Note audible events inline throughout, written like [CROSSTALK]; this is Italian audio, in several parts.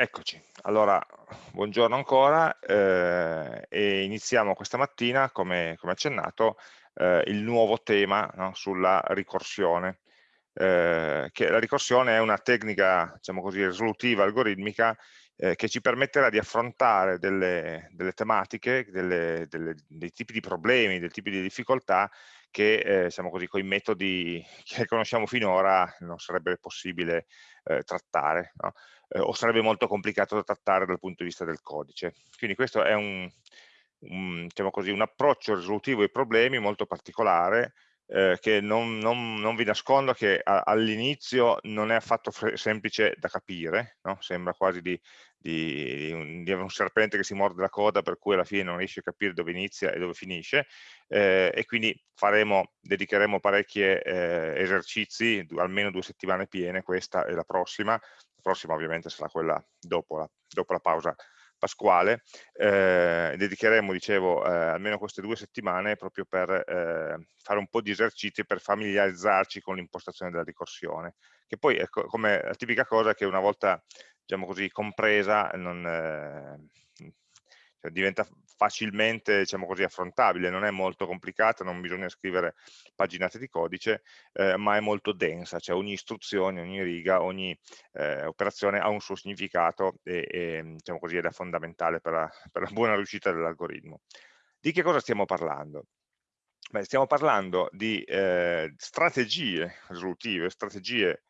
Eccoci, allora buongiorno ancora eh, e iniziamo questa mattina, come, come accennato, eh, il nuovo tema no, sulla ricorsione. Eh, la ricorsione è una tecnica, diciamo così, risolutiva algoritmica eh, che ci permetterà di affrontare delle, delle tematiche, delle, delle, dei tipi di problemi, dei tipi di difficoltà che, eh, diciamo così, con i metodi [LAUGHS] che conosciamo finora non sarebbe possibile eh, trattare. No? Eh, o sarebbe molto complicato da trattare dal punto di vista del codice. Quindi questo è un, un, diciamo così, un approccio risolutivo ai problemi molto particolare eh, che non, non, non, vi nascondo che all'inizio non è affatto semplice da capire, no? sembra quasi di, di, un, di, un, serpente che si morde la coda per cui alla fine non riesce a capire dove inizia e dove finisce eh, e quindi faremo, dedicheremo parecchi eh, esercizi, almeno due settimane piene, questa e la prossima, prossima ovviamente sarà quella dopo la, dopo la pausa pasquale, eh, dedicheremo, dicevo, eh, almeno queste due settimane proprio per eh, fare un po' di esercizi per familiarizzarci con l'impostazione della ricorsione, che poi è come la tipica cosa che una volta, diciamo così, compresa, non, eh, cioè diventa facilmente diciamo così, affrontabile, non è molto complicata, non bisogna scrivere paginate di codice, eh, ma è molto densa, cioè ogni istruzione, ogni riga, ogni eh, operazione ha un suo significato e, e diciamo così, ed è fondamentale per la, per la buona riuscita dell'algoritmo. Di che cosa stiamo parlando? Beh, stiamo parlando di eh, strategie risolutive, strategie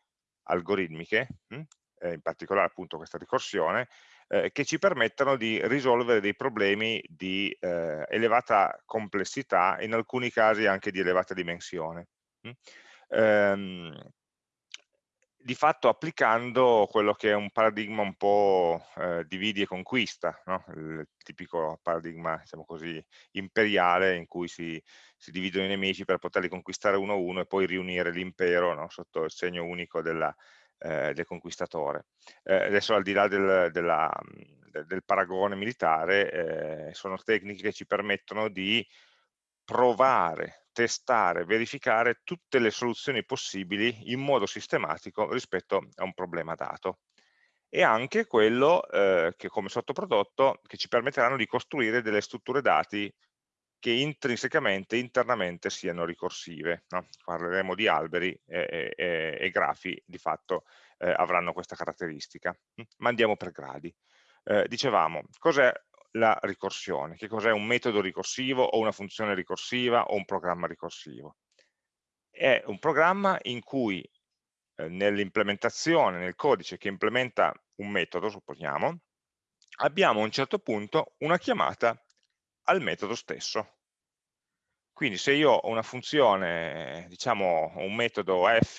algoritmiche? Hm, eh, in particolare appunto questa ricorsione, eh, che ci permettono di risolvere dei problemi di eh, elevata complessità, in alcuni casi anche di elevata dimensione. Mm? Ehm, di fatto applicando quello che è un paradigma un po' eh, dividi e conquista, no? il tipico paradigma diciamo così, imperiale in cui si, si, dividono i nemici per poterli conquistare uno a uno e poi riunire l'impero no? sotto il segno unico della, eh, del conquistatore. Eh, adesso al di là del, della, del paragone militare, eh, sono tecniche che ci permettono di provare, testare, verificare tutte le soluzioni possibili in modo sistematico rispetto a un problema dato e anche quello eh, che come sottoprodotto che ci permetteranno di costruire delle strutture dati che intrinsecamente, internamente siano ricorsive. No? Parleremo di alberi e, e, e grafi, di fatto eh, avranno questa caratteristica. Mm? Ma andiamo per gradi. Eh, dicevamo, cos'è la ricorsione? Che cos'è un metodo ricorsivo o una funzione ricorsiva o un programma ricorsivo? È un programma in cui eh, nell'implementazione, nel codice che implementa un metodo, supponiamo, abbiamo a un certo punto una chiamata al metodo stesso. Quindi se io ho una funzione, diciamo un metodo f,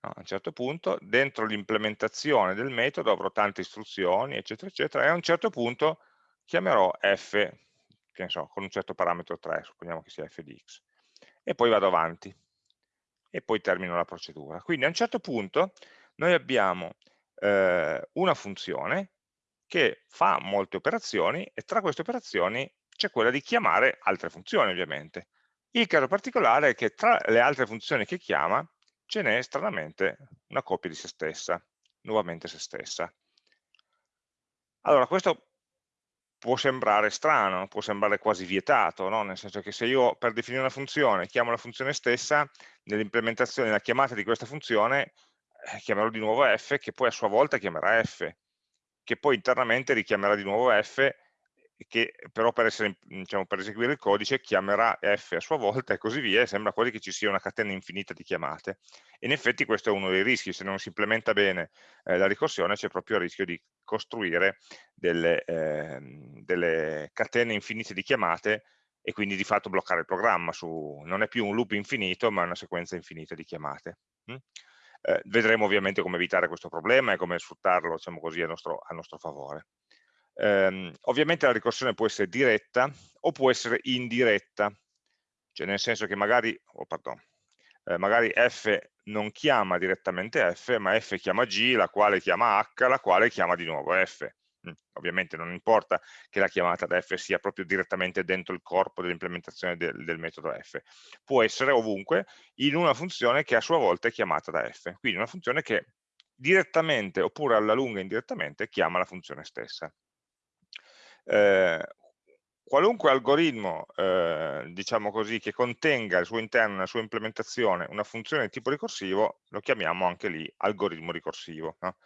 a un certo punto, dentro l'implementazione del metodo avrò tante istruzioni, eccetera, eccetera, e a un certo punto chiamerò f, che ne so, con un certo parametro 3, supponiamo che sia f di x, e poi vado avanti, e poi termino la procedura. Quindi a un certo punto noi abbiamo eh, una funzione che fa molte operazioni e tra queste operazioni c'è quella di chiamare altre funzioni ovviamente. Il caso particolare è che tra le altre funzioni che chiama ce n'è stranamente una copia di se stessa, nuovamente se stessa. Allora questo può sembrare strano, può sembrare quasi vietato, no? nel senso che se io per definire una funzione chiamo la funzione stessa, nell'implementazione, nella chiamata di questa funzione, eh, chiamerò di nuovo f, che poi a sua volta chiamerà f che poi internamente richiamerà di nuovo f, che però per, essere, diciamo, per, eseguire il codice chiamerà f a sua volta e così via, sembra quasi che ci sia una catena infinita di chiamate. in effetti questo è uno dei rischi, se non si implementa bene eh, la ricorsione c'è proprio il rischio di costruire delle, eh, delle, catene infinite di chiamate e quindi di fatto bloccare il programma, su, non è più un loop infinito ma una sequenza infinita di chiamate. Mm? Eh, vedremo ovviamente come evitare questo problema e come sfruttarlo diciamo così, a, nostro, a nostro favore. Eh, ovviamente la ricorsione può essere diretta o può essere indiretta, cioè nel senso che magari, oh, pardon, eh, magari f non chiama direttamente f, ma f chiama g, la quale chiama h, la quale chiama di nuovo f. Mm, ovviamente non importa che la chiamata da f sia proprio direttamente dentro il corpo dell'implementazione del, del, metodo f, può essere ovunque in una funzione che a sua volta è chiamata da f, quindi una funzione che direttamente oppure alla lunga indirettamente chiama la funzione stessa. Eh, qualunque algoritmo, eh, diciamo così, che contenga al suo interno, nella sua implementazione, una funzione di tipo ricorsivo, lo chiamiamo anche lì algoritmo ricorsivo. No?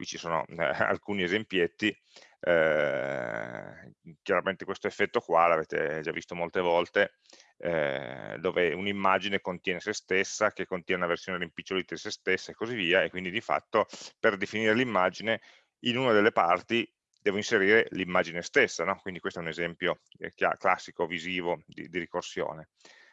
Qui ci sono eh, [LAUGHS] alcuni esempietti, eh, chiaramente questo effetto qua l'avete già visto molte volte, eh, dove un'immagine contiene se stessa, che contiene una versione rimpicciolita di se stessa e così via, e quindi di fatto per definire l'immagine in una delle parti devo inserire l'immagine stessa, no? quindi questo è un esempio eh, classico, visivo di, di ricorsione.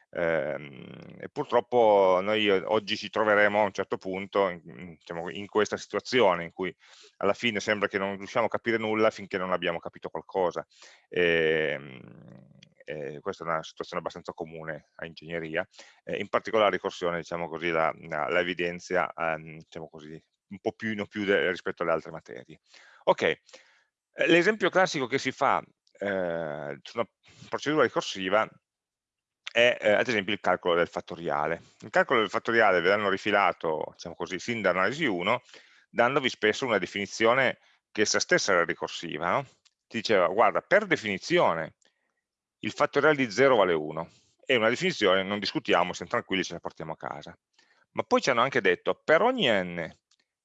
Eh, e purtroppo noi oggi ci troveremo a un certo punto in, diciamo, in, questa situazione in cui alla fine sembra che non riusciamo a capire nulla finché non abbiamo capito qualcosa. E, e questa è una situazione abbastanza comune a ingegneria, eh, in particolare la ricorsione diciamo così, la, la, evidenzia ehm, diciamo così, un po' più, più rispetto alle altre materie. Ok, eh, l'esempio classico che si fa eh, su una procedura ricorsiva è eh, ad esempio il calcolo del fattoriale. Il calcolo del fattoriale ve l'hanno rifilato, diciamo così, sin da analisi 1, dandovi spesso una definizione che essa stessa era ricorsiva. No? Ti diceva, guarda, per definizione il fattoriale di 0 vale 1. È una definizione, non discutiamo, siamo tranquilli, ce la portiamo a casa. Ma poi ci hanno anche detto, per ogni n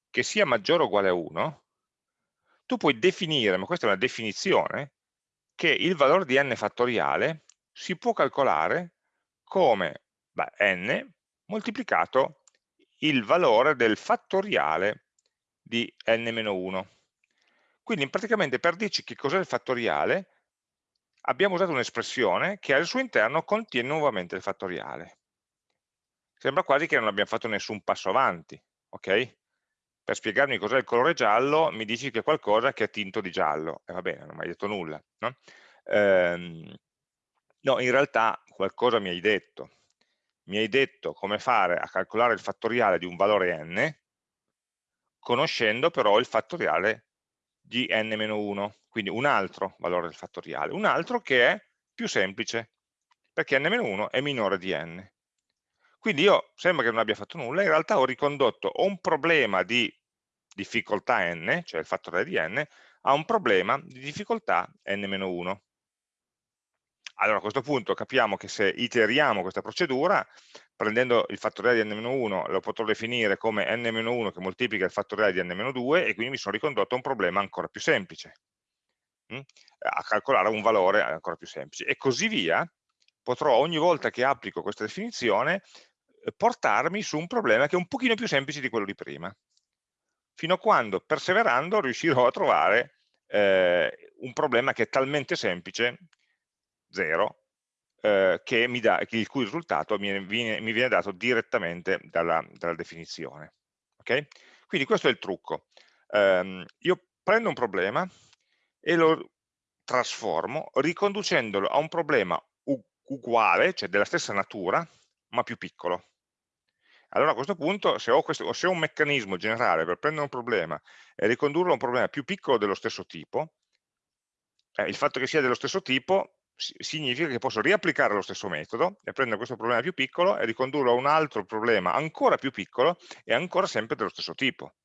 che sia maggiore o uguale a 1, tu puoi definire, ma questa è una definizione, che il valore di n fattoriale si può calcolare come beh, n moltiplicato il valore del fattoriale di n-1. Quindi praticamente per dirci che cos'è il fattoriale abbiamo usato un'espressione che al suo interno contiene nuovamente il fattoriale. Sembra quasi che non abbiamo fatto nessun passo avanti, ok? per spiegarmi cos'è il colore giallo mi dici che è qualcosa che è tinto di giallo, e va bene, non mi hai detto nulla. No? Ehm, no, in realtà qualcosa mi hai detto. Mi hai detto come fare a calcolare il fattoriale di un valore n, conoscendo però il fattoriale di n-1, quindi un altro valore del fattoriale, un altro che è più semplice, perché n-1 è minore di n. Quindi io, sembra che non abbia fatto nulla, in realtà ho ricondotto un problema di difficoltà n, cioè il fattore di n, a un problema di difficoltà n-1. Allora a questo punto capiamo che se iteriamo questa procedura, prendendo il fattoriale di n-1 lo potrò definire come n-1 che moltiplica il fattoriale di n-2 e quindi mi sono ricondotto a un problema ancora più semplice, hm? a calcolare un valore ancora più semplice. E così via, potrò ogni volta che applico questa definizione portarmi su un problema che è un pochino più semplice di quello di prima, fino a quando, perseverando, riuscirò a trovare eh, un problema che è talmente semplice, 0, eh, che mi dà, il cui risultato mi viene, mi viene dato direttamente dalla, dalla definizione. Okay? Quindi questo è il trucco. Um, io prendo un problema e lo trasformo riconducendolo a un problema uguale, cioè della stessa natura, ma più piccolo. Allora a questo punto, se ho, questo, se ho un meccanismo generale per prendere un problema e ricondurlo a un problema più piccolo dello stesso tipo, eh, il fatto che sia dello stesso tipo significa che posso riapplicare lo stesso metodo e prendere questo problema più piccolo e ricondurlo a un altro problema ancora più piccolo e ancora sempre dello stesso tipo.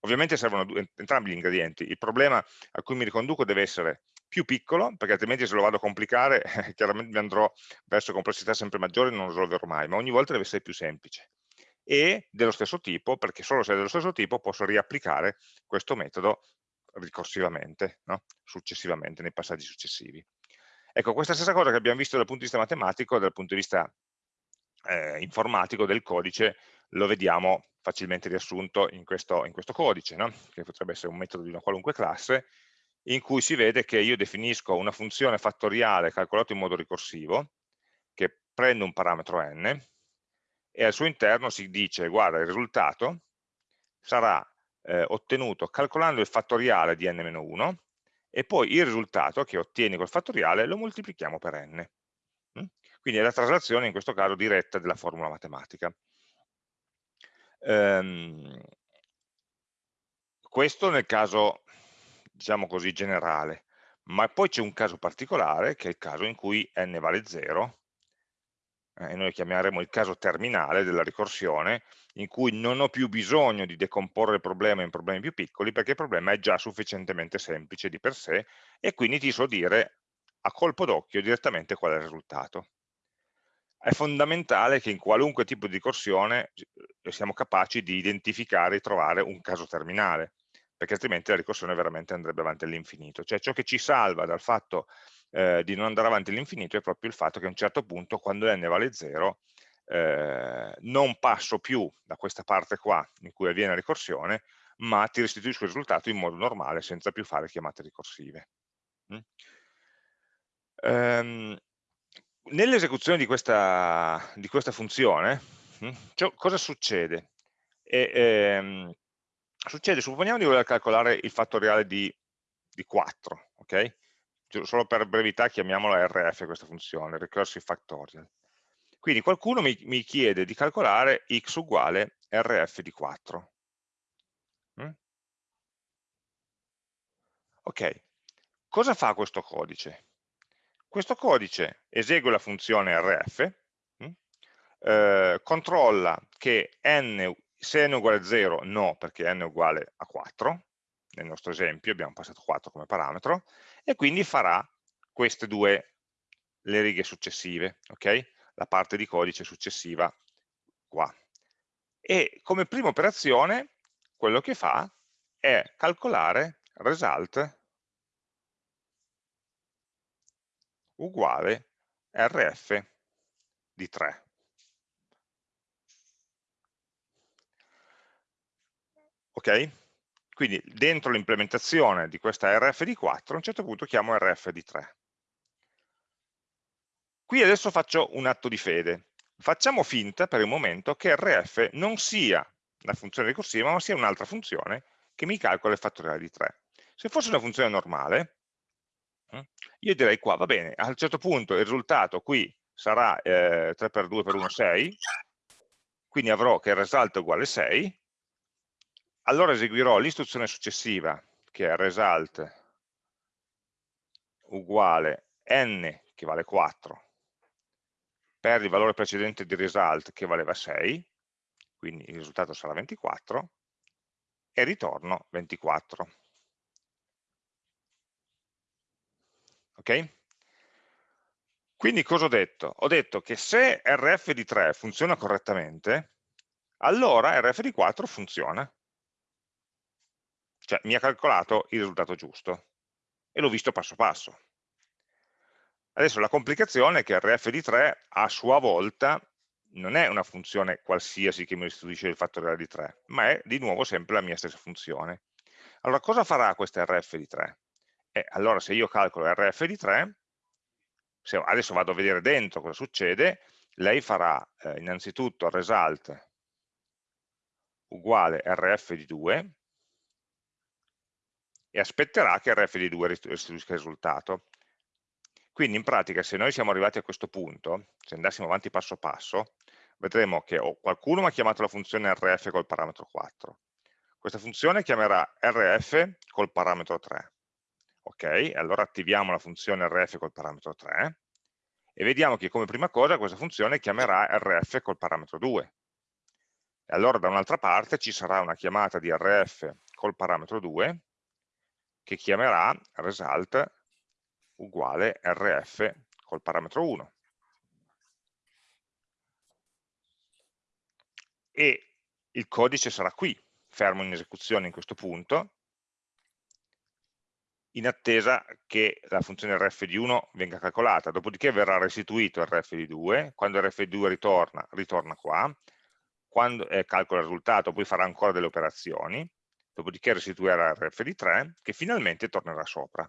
Ovviamente servono entrambi gli ingredienti. Il problema a cui mi riconduco deve essere più piccolo, perché altrimenti se lo vado a complicare [LAUGHS] chiaramente mi andrò verso complessità sempre maggiori e non lo risolverò mai, ma ogni volta deve essere più semplice e dello stesso tipo, perché solo se è dello stesso tipo posso riapplicare questo metodo ricorsivamente, no? successivamente, nei passaggi successivi. Ecco, questa stessa cosa che abbiamo visto dal punto di vista matematico, dal punto di vista eh, informatico del codice, lo vediamo facilmente riassunto in questo, in questo codice, no? che potrebbe essere un metodo di una qualunque classe, in cui si vede che io definisco una funzione fattoriale calcolata in modo ricorsivo, che prende un parametro n, e al suo interno si dice, guarda, il risultato sarà eh, ottenuto calcolando il fattoriale di n-1 e poi il risultato che ottieni col fattoriale lo moltiplichiamo per n. Mm? Quindi è la traslazione in questo caso diretta della formula matematica. Ehm, questo nel caso, diciamo così, generale, ma poi c'è un caso particolare che è il caso in cui n vale 0 eh, e noi chiameremo il caso terminale della ricorsione, in cui non ho più bisogno di decomporre il problema in problemi più piccoli, perché il problema è già sufficientemente semplice di per sé, e quindi ti so dire a colpo d'occhio direttamente qual è il risultato. È fondamentale che in qualunque tipo di ricorsione eh, siamo capaci di identificare e trovare un caso terminale, perché altrimenti la ricorsione veramente andrebbe avanti all'infinito. Cioè ciò che ci salva dal fatto eh, di non andare avanti all'infinito è proprio il fatto che a un certo punto, quando n vale 0, eh, non passo più da questa parte qua in cui avviene la ricorsione, ma ti restituisco il risultato in modo normale senza più fare chiamate ricorsive. Mm? Um, Nell'esecuzione di, di questa, funzione, mm, cosa succede? E, ehm, succede, supponiamo di voler calcolare il fattoriale di, di 4, ok? Solo per brevità chiamiamola RF questa funzione, recursive factorial. Quindi qualcuno mi, mi chiede di calcolare x uguale RF di 4. Mm? Ok, cosa fa questo codice? Questo codice esegue la funzione rf, mm, eh, controlla che n, se n è uguale a 0, no, perché n è uguale a 4, nel nostro esempio abbiamo passato 4 come parametro, e quindi farà queste due, le righe successive, ok? La parte di codice successiva qua. E come prima operazione, quello che fa è calcolare result uguale rf di 3. Ok? Quindi dentro l'implementazione di questa rf di 4 a un certo punto chiamo rf di 3. Qui adesso faccio un atto di fede. Facciamo finta per il momento che rf non sia la funzione ricorsiva, ma sia un'altra funzione che mi calcola il fattoriale di 3. Se fosse una funzione normale, Mm? Io direi qua, va bene, a un certo punto il risultato qui sarà eh, 3 per 2 per 1, 6, quindi avrò che il result è uguale 6, allora eseguirò l'istruzione successiva, che è result uguale n, che vale 4, per il valore precedente di result, che valeva 6, quindi il risultato sarà 24, e ritorno 24. ok? Quindi cosa ho detto? Ho detto che se RF di 3 funziona correttamente, allora RF di 4 funziona. Cioè mi ha calcolato il risultato giusto e l'ho visto passo passo. Adesso la complicazione è che RF di 3 a sua volta non è una funzione qualsiasi che mi restituisce il fattoriale di 3, ma è di nuovo sempre la mia stessa funzione. Allora cosa farà questa RF di 3? E allora se io calcolo RF di 3, se adesso vado a vedere dentro cosa succede, lei farà eh, innanzitutto result uguale RF di 2 e aspetterà che RF di 2 restituisca il risultato. Quindi in pratica se noi siamo arrivati a questo punto, se andassimo avanti passo passo, vedremo che qualcuno mi ha chiamato la funzione RF col parametro 4. Questa funzione chiamerà RF col parametro 3 ok? Allora attiviamo la funzione rf col parametro 3 e vediamo che come prima cosa questa funzione chiamerà rf col parametro 2. E allora da un'altra parte ci sarà una chiamata di rf col parametro 2 che chiamerà result uguale rf col parametro 1. E il codice sarà qui, fermo in esecuzione in questo punto, in attesa che la funzione rf di 1 venga calcolata, dopodiché verrà restituito rf di 2, quando rf di 2 ritorna, ritorna qua, quando eh, calcola il risultato poi farà ancora delle operazioni, dopodiché restituirà di 3 che finalmente tornerà sopra.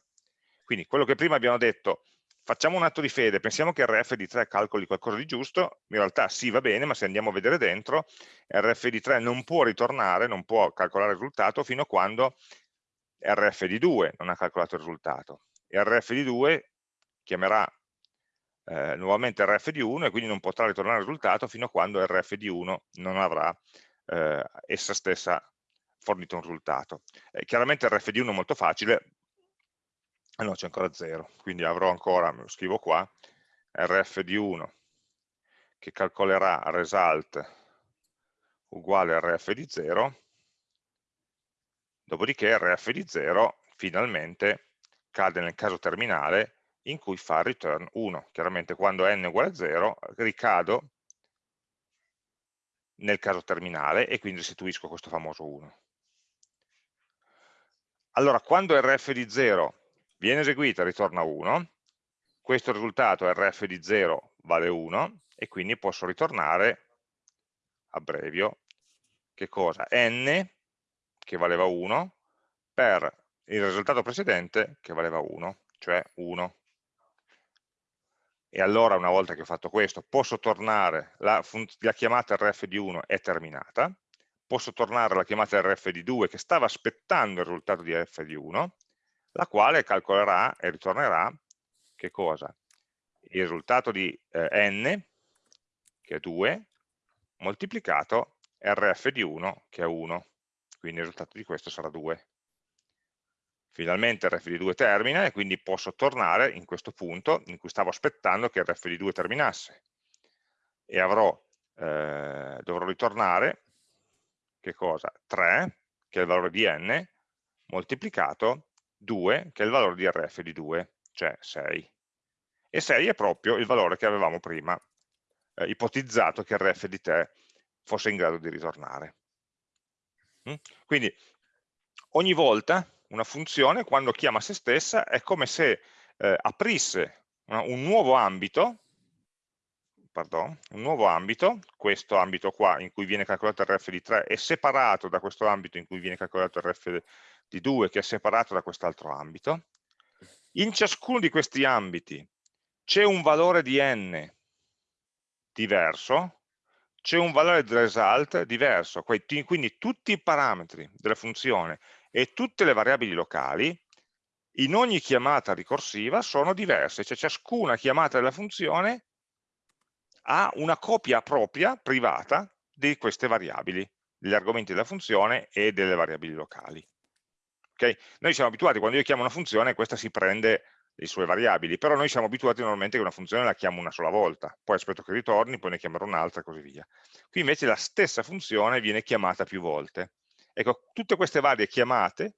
Quindi quello che prima abbiamo detto, facciamo un atto di fede, pensiamo che rf di 3 calcoli qualcosa di giusto, in realtà sì va bene, ma se andiamo a vedere dentro, rf di 3 non può ritornare, non può calcolare il risultato fino a quando rf di 2 non ha calcolato il risultato rf di 2 chiamerà eh, nuovamente di 1 e quindi non potrà ritornare il risultato fino a quando rf di 1 non avrà eh, essa stessa fornito un risultato. Eh, chiaramente rf di 1 è molto facile, ah no c'è ancora 0, quindi avrò ancora, lo scrivo qua, rf di 1 che calcolerà result uguale rf di 0, dopodiché rf di 0 finalmente cade nel caso terminale in cui fa return 1. Chiaramente quando n è uguale a 0 ricado nel caso terminale e quindi restituisco questo famoso 1. Allora, quando rf di 0 viene eseguita ritorna 1, questo risultato rf di 0 vale 1 e quindi posso ritornare, abbrevio, che cosa? n, che valeva 1, per il risultato precedente che valeva 1, cioè 1 e allora una volta che ho fatto questo posso tornare, la, la chiamata rf di 1 è terminata, posso tornare alla chiamata rf di 2 che stava aspettando il risultato di rf di 1, la quale calcolerà e ritornerà che cosa? Il risultato di eh, n, che è 2, moltiplicato rf di 1, che è 1, quindi il risultato di questo sarà 2 finalmente rf di 2 termina e quindi posso tornare in questo punto in cui stavo aspettando che rf di 2 terminasse. E avrò, eh, dovrò ritornare che cosa? 3 che è il valore di n moltiplicato 2 che è il valore di rf di 2 cioè 6 e 6 è proprio il valore che avevamo prima eh, ipotizzato che rf di te fosse in grado di ritornare mm? quindi ogni volta una funzione quando chiama se stessa è come se eh, aprisse una, un nuovo ambito, pardon, un nuovo ambito, questo ambito qua in cui viene calcolato il RF di 3 è separato da questo ambito in cui viene calcolato il RF di 2 che è separato da quest'altro ambito. In ciascuno di questi ambiti c'è un valore di n diverso, c'è un valore di result diverso, quindi tutti i parametri della funzione e tutte le variabili locali in ogni chiamata ricorsiva sono diverse, cioè ciascuna chiamata della funzione ha una copia propria, privata, di queste variabili, degli argomenti della funzione e delle variabili locali. Okay? Noi siamo abituati, quando io chiamo una funzione, questa si prende le sue variabili, però noi siamo abituati normalmente che una funzione la chiamo una sola volta, poi aspetto che ritorni, poi ne chiamerò un'altra e così via. Qui invece la stessa funzione viene chiamata più volte. Ecco, tutte queste varie chiamate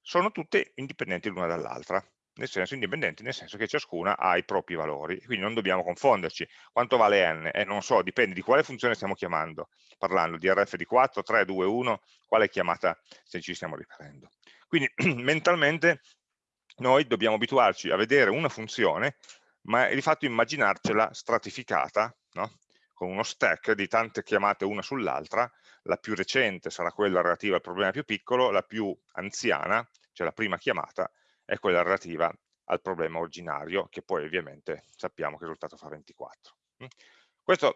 sono tutte indipendenti l'una dall'altra, nel senso indipendenti, nel senso che ciascuna ha i propri valori, quindi non dobbiamo confonderci. Quanto vale n? Eh, non so, dipende di quale funzione stiamo chiamando, parlando di rf di 4, 3, 2, 1, quale chiamata se ci stiamo riferendo. Quindi [CLEARS THROAT] mentalmente noi dobbiamo abituarci a vedere una funzione, ma di fatto immaginarcela stratificata, no? con uno stack di tante chiamate una sull'altra, la più recente sarà quella relativa al problema più piccolo, la più anziana, cioè la prima chiamata, è quella relativa al problema originario, che poi ovviamente sappiamo che il risultato fa 24. Mm? Questo,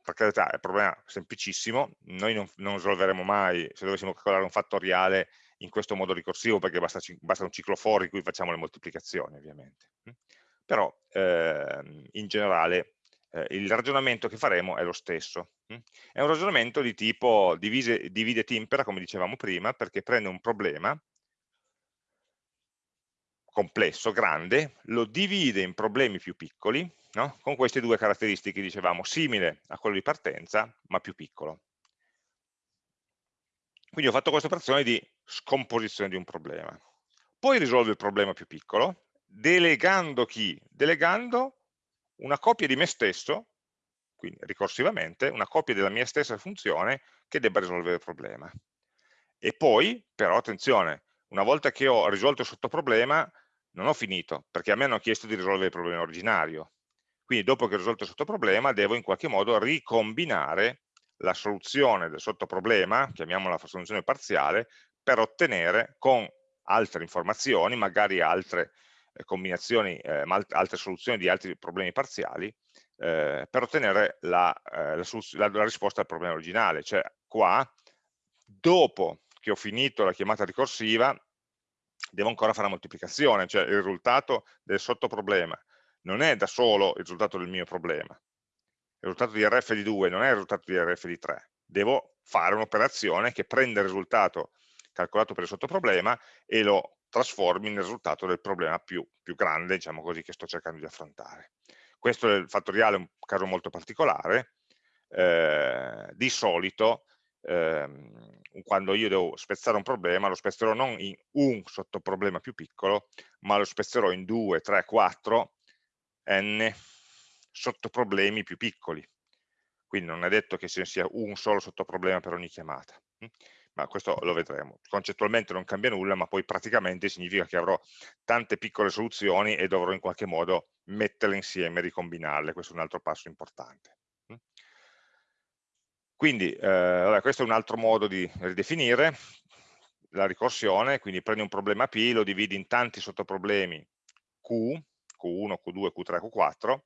per carità, è un problema semplicissimo, noi non, non risolveremo mai, se dovessimo calcolare un fattoriale in questo modo ricorsivo, perché basta, basta un ciclo for in cui facciamo le moltiplicazioni, ovviamente. Mm? Però, eh, in generale, eh, il ragionamento che faremo è lo stesso. Hm? È un ragionamento di tipo divide et impera, come dicevamo prima, perché prende un problema complesso, grande, lo divide in problemi più piccoli, no? con queste due caratteristiche, dicevamo, simile a quello di partenza, ma più piccolo. Quindi ho fatto questa operazione di scomposizione di un problema. Poi risolvo il problema più piccolo, delegando chi? Delegando una copia di me stesso, quindi ricorsivamente, una copia della mia stessa funzione che debba risolvere il problema. E poi, però, attenzione, una volta che ho risolto il sottoproblema, non ho finito, perché a me hanno chiesto di risolvere il problema originario. Quindi dopo che ho risolto il sottoproblema, devo in qualche modo ricombinare la soluzione del sottoproblema, chiamiamola soluzione parziale, per ottenere con altre informazioni, magari altre eh, combinazioni, eh, altre soluzioni di altri problemi parziali eh, per ottenere la, eh, la, la, la, risposta al problema originale. Cioè qua, dopo che ho finito la chiamata ricorsiva, devo ancora fare la moltiplicazione, cioè il risultato del sottoproblema non è da solo il risultato del mio problema. Il risultato di RF di 2 non è il risultato di RF di 3. Devo fare un'operazione che prende il risultato calcolato per il sottoproblema e lo trasformi nel risultato del problema più, più grande, diciamo così, che sto cercando di affrontare. Questo è il fattoriale, un caso molto particolare, eh, di solito ehm, quando io devo spezzare un problema lo spezzerò non in un sottoproblema più piccolo, ma lo spezzerò in 2, 3, 4, n sottoproblemi più piccoli. Quindi non è detto che ci sia un solo sottoproblema per ogni chiamata, hm? ma questo lo vedremo. Concettualmente non cambia nulla, ma poi praticamente significa che avrò tante piccole soluzioni e dovrò in qualche modo metterle insieme, ricombinarle, questo è un altro passo importante. Quindi eh, vabbè, questo è un altro modo di ridefinire la ricorsione, quindi prendi un problema P, lo dividi in tanti sottoproblemi Q, Q1, Q2, Q3, Q4,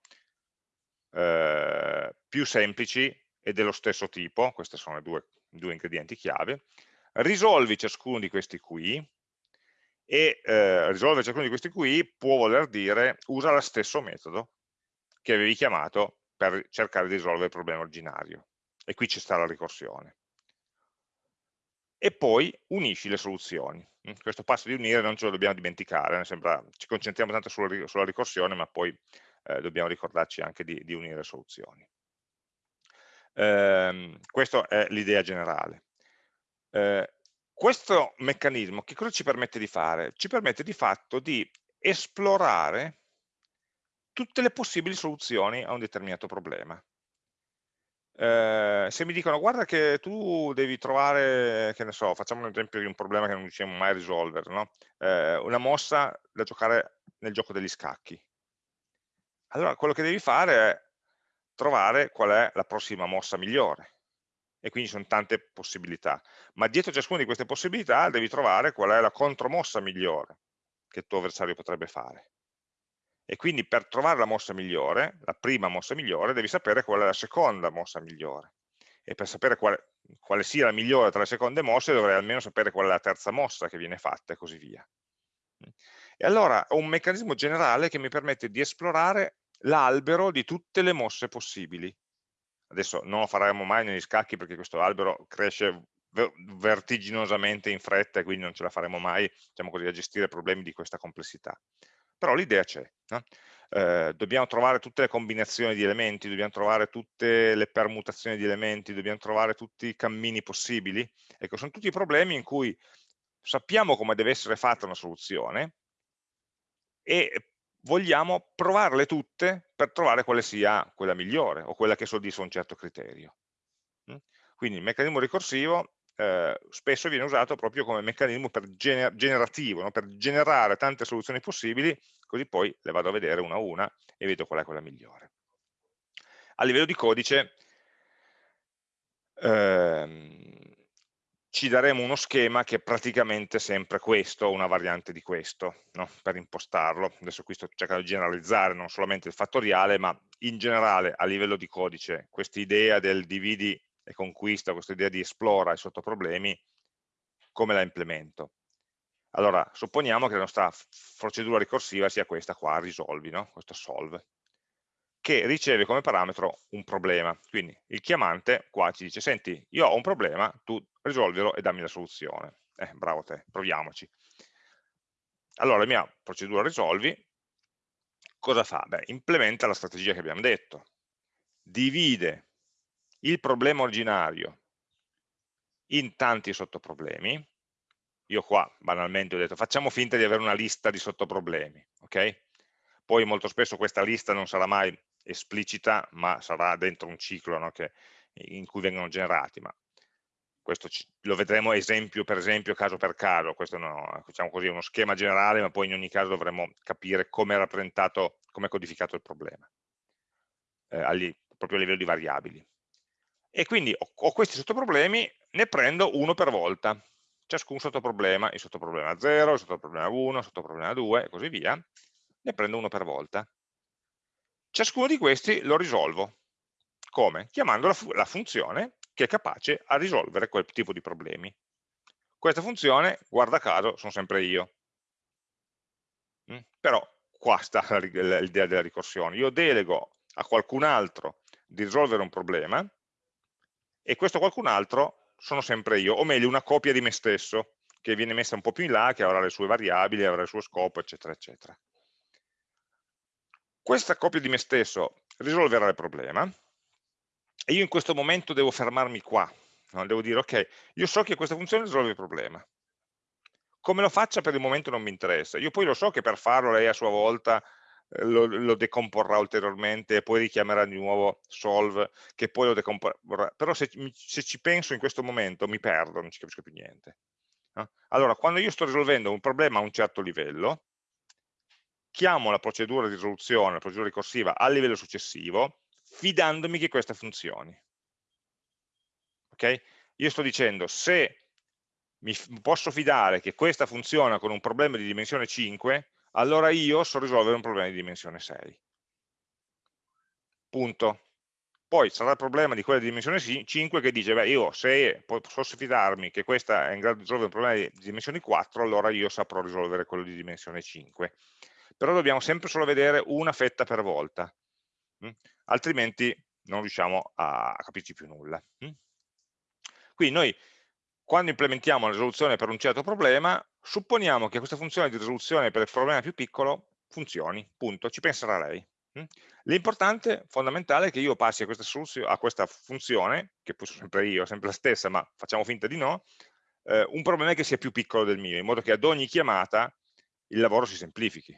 eh, più semplici e dello stesso tipo, questi sono i due, due, ingredienti chiave, risolvi ciascuno di questi qui e eh, risolvere ciascuno di questi qui può voler dire usa lo stesso metodo che avevi chiamato per cercare di risolvere il problema originario e qui ci sta la ricorsione. E poi unisci le soluzioni. Mm, questo passo di unire non ce lo dobbiamo dimenticare, sembra, ci concentriamo tanto sulla, sulla ricorsione, ma poi eh, dobbiamo ricordarci anche di, di unire soluzioni. Eh, questa è l'idea generale. Eh, questo meccanismo che cosa ci permette di fare? Ci permette di fatto di esplorare tutte le possibili soluzioni a un determinato problema. Eh, se mi dicono guarda che tu devi trovare, che ne so, facciamo un esempio di un problema che non riusciamo mai a risolvere, no? eh, una mossa da giocare nel gioco degli scacchi. Allora quello che devi fare è trovare qual è la prossima mossa migliore. E quindi sono tante possibilità. Ma dietro ciascuna di queste possibilità devi trovare qual è la contromossa migliore che il tuo avversario potrebbe fare e quindi per trovare la mossa migliore, la prima mossa migliore, devi sapere qual è la seconda mossa migliore e per sapere quale, quale sia la migliore tra le seconde mosse dovrei almeno sapere qual è la terza mossa che viene fatta e così via. E allora ho un meccanismo generale che mi permette di esplorare l'albero di tutte le mosse possibili. Adesso non lo faremo mai negli scacchi perché questo albero cresce vertiginosamente in fretta e quindi non ce la faremo mai diciamo così, a gestire problemi di questa complessità però l'idea c'è. No? Eh, dobbiamo trovare tutte le combinazioni di elementi, dobbiamo trovare tutte le permutazioni di elementi, dobbiamo trovare tutti i cammini possibili. Ecco, sono tutti problemi in cui sappiamo come deve essere fatta una soluzione e vogliamo provarle tutte per trovare quale sia quella migliore o quella che soddisfa un certo criterio. Mm? Quindi il meccanismo ricorsivo eh, spesso viene usato proprio come meccanismo per gener generativo, no? per generare tante soluzioni possibili, così poi le vado a vedere una a una e vedo qual è quella migliore. A livello di codice ehm, ci daremo uno schema che è praticamente sempre questo, una variante di questo, no? per impostarlo. Adesso qui sto cercando di generalizzare non solamente il fattoriale, ma in generale a livello di codice, questa idea del dividi e conquista, questa idea di esplora i sottoproblemi, come la implemento? Allora, supponiamo che la nostra procedura ricorsiva sia questa qua, risolvi, no? questo solve, che riceve come parametro un problema. Quindi il chiamante qua ci dice, senti, io ho un problema, tu risolvilo e dammi la soluzione. Eh, bravo te, proviamoci. Allora, la mia procedura risolvi, cosa fa? Beh, implementa la strategia che abbiamo detto. Divide il problema originario in tanti sottoproblemi, io qua banalmente ho detto facciamo finta di avere una lista di sottoproblemi, ok? Poi molto spesso questa lista non sarà mai esplicita, ma sarà dentro un ciclo no, che, in cui vengono generati, ma questo lo vedremo esempio per esempio, caso per caso, questo no, diciamo così, è uno schema generale, ma poi in ogni caso dovremo capire come è rappresentato, come è codificato il problema, eh, agli, proprio a livello di variabili. E quindi ho, ho questi sottoproblemi, ne prendo uno per volta, ciascun sottoproblema, il sottoproblema 0, il sottoproblema 1, il sottoproblema 2 e così via, ne prendo uno per volta. Ciascuno di questi lo risolvo. Come? Chiamando la, la funzione che è capace a risolvere quel tipo di problemi. Questa funzione, guarda caso, sono sempre io. Mm? Però qua sta l'idea della ricorsione. Io delego a qualcun altro di risolvere un problema e questo qualcun altro sono sempre io, o meglio una copia di me stesso, che viene messa un po' più in là, che avrà le sue variabili, avrà il suo scopo, eccetera, eccetera. Questa copia di me stesso risolverà il problema, e io in questo momento devo fermarmi qua, no? devo dire ok, io so che questa funzione risolve il problema, come lo faccia per il momento non mi interessa, io poi lo so che per farlo lei a sua volta lo, lo, decomporrà ulteriormente e poi richiamerà di nuovo solve che poi lo decomporrà, però se, se ci penso in questo momento mi perdo, non ci capisco più niente. Allora, quando io sto risolvendo un problema a un certo livello, chiamo la procedura di risoluzione, la procedura ricorsiva al livello successivo, fidandomi che questa funzioni. Ok? Io sto dicendo, se mi posso fidare che questa funziona con un problema di dimensione 5, allora io so risolvere un problema di dimensione 6. Punto. Poi sarà il problema di quella di dimensione 5 che dice, beh, io se posso fidarmi che questa è in grado di risolvere un problema di dimensioni 4, allora io saprò risolvere quello di dimensione 5. Però dobbiamo sempre solo vedere una fetta per volta, mh? Hm? altrimenti non riusciamo a, capirci più nulla. Mh? Hm? Quindi noi, quando implementiamo la risoluzione per un certo problema, supponiamo che questa funzione di risoluzione per il problema più piccolo funzioni, punto, ci penserà lei. Hm? L'importante, fondamentale, è che io passi a questa, a questa, funzione, che poi sono sempre io, sempre la stessa, ma facciamo finta di no, eh, un problema che sia più piccolo del mio, in modo che ad ogni chiamata il lavoro si semplifichi.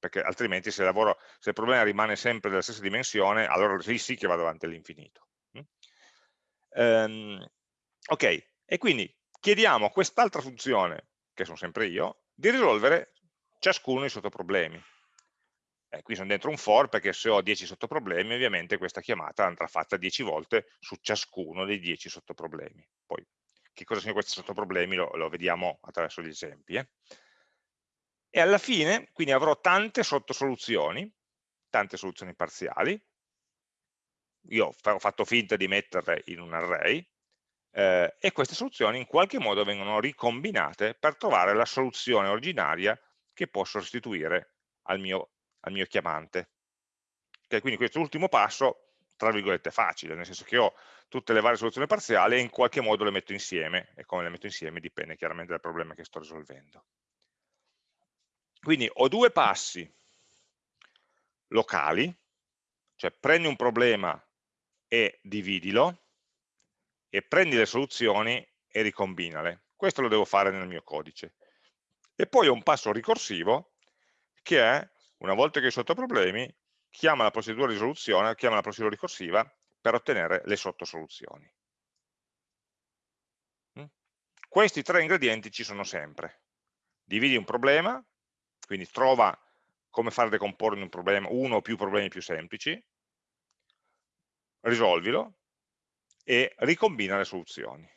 Perché altrimenti se il, lavoro, se il problema rimane sempre della stessa dimensione, allora sì, sì che vado avanti all'infinito. Um, ok, e quindi chiediamo a quest'altra funzione che sono sempre io, di risolvere ciascuno dei sottoproblemi. E qui sono dentro un for perché se ho 10 sottoproblemi ovviamente questa chiamata andrà fatta 10 volte su ciascuno dei 10 sottoproblemi. Poi che cosa sono questi sottoproblemi lo, lo vediamo attraverso gli esempi. Eh? E alla fine quindi avrò tante sottosoluzioni, tante soluzioni parziali, io ho fatto finta di metterle in un array, eh, e queste soluzioni in qualche modo vengono ricombinate per trovare la soluzione originaria che posso restituire al mio, al mio chiamante. Okay, quindi questo ultimo passo, tra virgolette, facile, nel senso che ho tutte le varie soluzioni parziali e in qualche modo le metto insieme, e come le metto insieme dipende chiaramente dal problema che sto risolvendo. Quindi ho due passi locali, cioè prendi un problema e dividilo, e prendi le soluzioni e ricombinale. Questo lo devo fare nel mio codice. E poi ho un passo ricorsivo che è, una volta che ho sotto problemi, chiama la procedura di risoluzione, chiama la procedura ricorsiva per ottenere le sottosoluzioni. Mm? Questi tre ingredienti ci sono sempre. Dividi un problema, quindi trova come far decomporre un problema, uno o più problemi più semplici, risolvilo, e ricombina le soluzioni.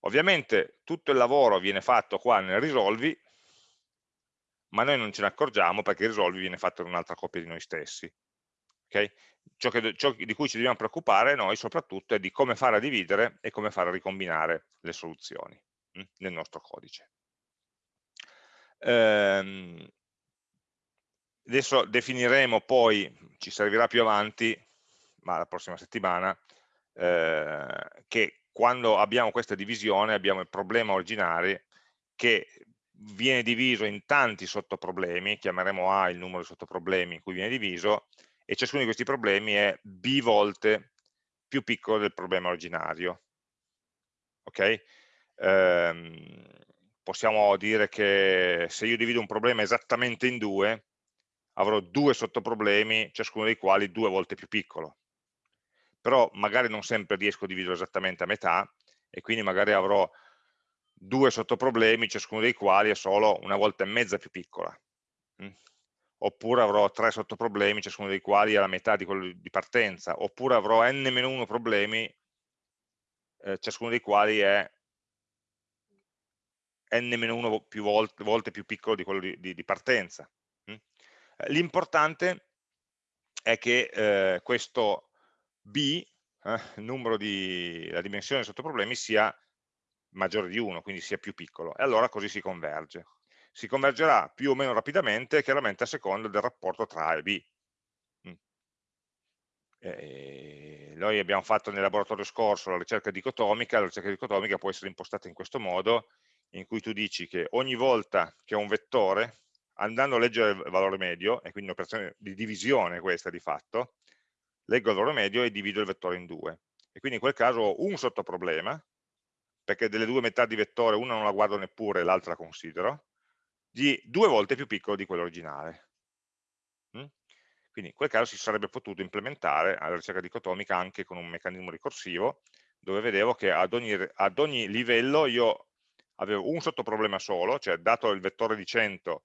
Ovviamente tutto il lavoro viene fatto qua nel risolvi, ma noi non ce ne accorgiamo perché il risolvi viene fatto in un'altra copia di noi stessi. Okay? Ciò, che, ciò, di cui ci dobbiamo preoccupare noi soprattutto è di come fare a dividere e come fare a ricombinare le soluzioni hm, nel nostro codice. Ehm, adesso definiremo poi, ci servirà più avanti, ma la prossima settimana, eh, che quando abbiamo questa divisione abbiamo il problema originario che viene diviso in tanti sottoproblemi, chiameremo A il numero di sottoproblemi in cui viene diviso, e ciascuno di questi problemi è b volte più piccolo del problema originario. Ok? Ehm, possiamo dire che se io divido un problema esattamente in due, avrò due sottoproblemi, ciascuno dei quali due volte più piccolo però magari non sempre riesco a dividerlo esattamente a metà e quindi magari avrò due sottoproblemi, ciascuno dei quali è solo una volta e mezza più piccola. Mm? Oppure avrò tre sottoproblemi, ciascuno dei quali è la metà di quello di partenza. Oppure avrò n-1 problemi, eh, ciascuno dei quali è n-1 più volte, volte, più piccolo di quello di, di, di partenza. Mm? L'importante è che eh, questo b, eh, di, la dimensione sotto problemi sia maggiore di 1, quindi sia più piccolo, e allora così si converge. Si convergerà più o meno rapidamente, chiaramente a seconda del rapporto tra A e B. Mm. E noi abbiamo fatto nel laboratorio scorso la ricerca dicotomica, la ricerca dicotomica può essere impostata in questo modo, in cui tu dici che ogni volta che ho un vettore, andando a leggere il valore medio, e quindi un'operazione di divisione questa di fatto, leggo il valore medio e divido il vettore in due. E quindi in quel caso ho un sottoproblema, perché delle due metà di vettore una non la guardo neppure e l'altra la considero, di due volte più piccolo di quello originale. Mm? Quindi in quel caso si sarebbe potuto implementare la ricerca dicotomica anche con un meccanismo ricorsivo, dove vedevo che ad ogni, ad ogni livello io avevo un sottoproblema solo, cioè dato il vettore di 100,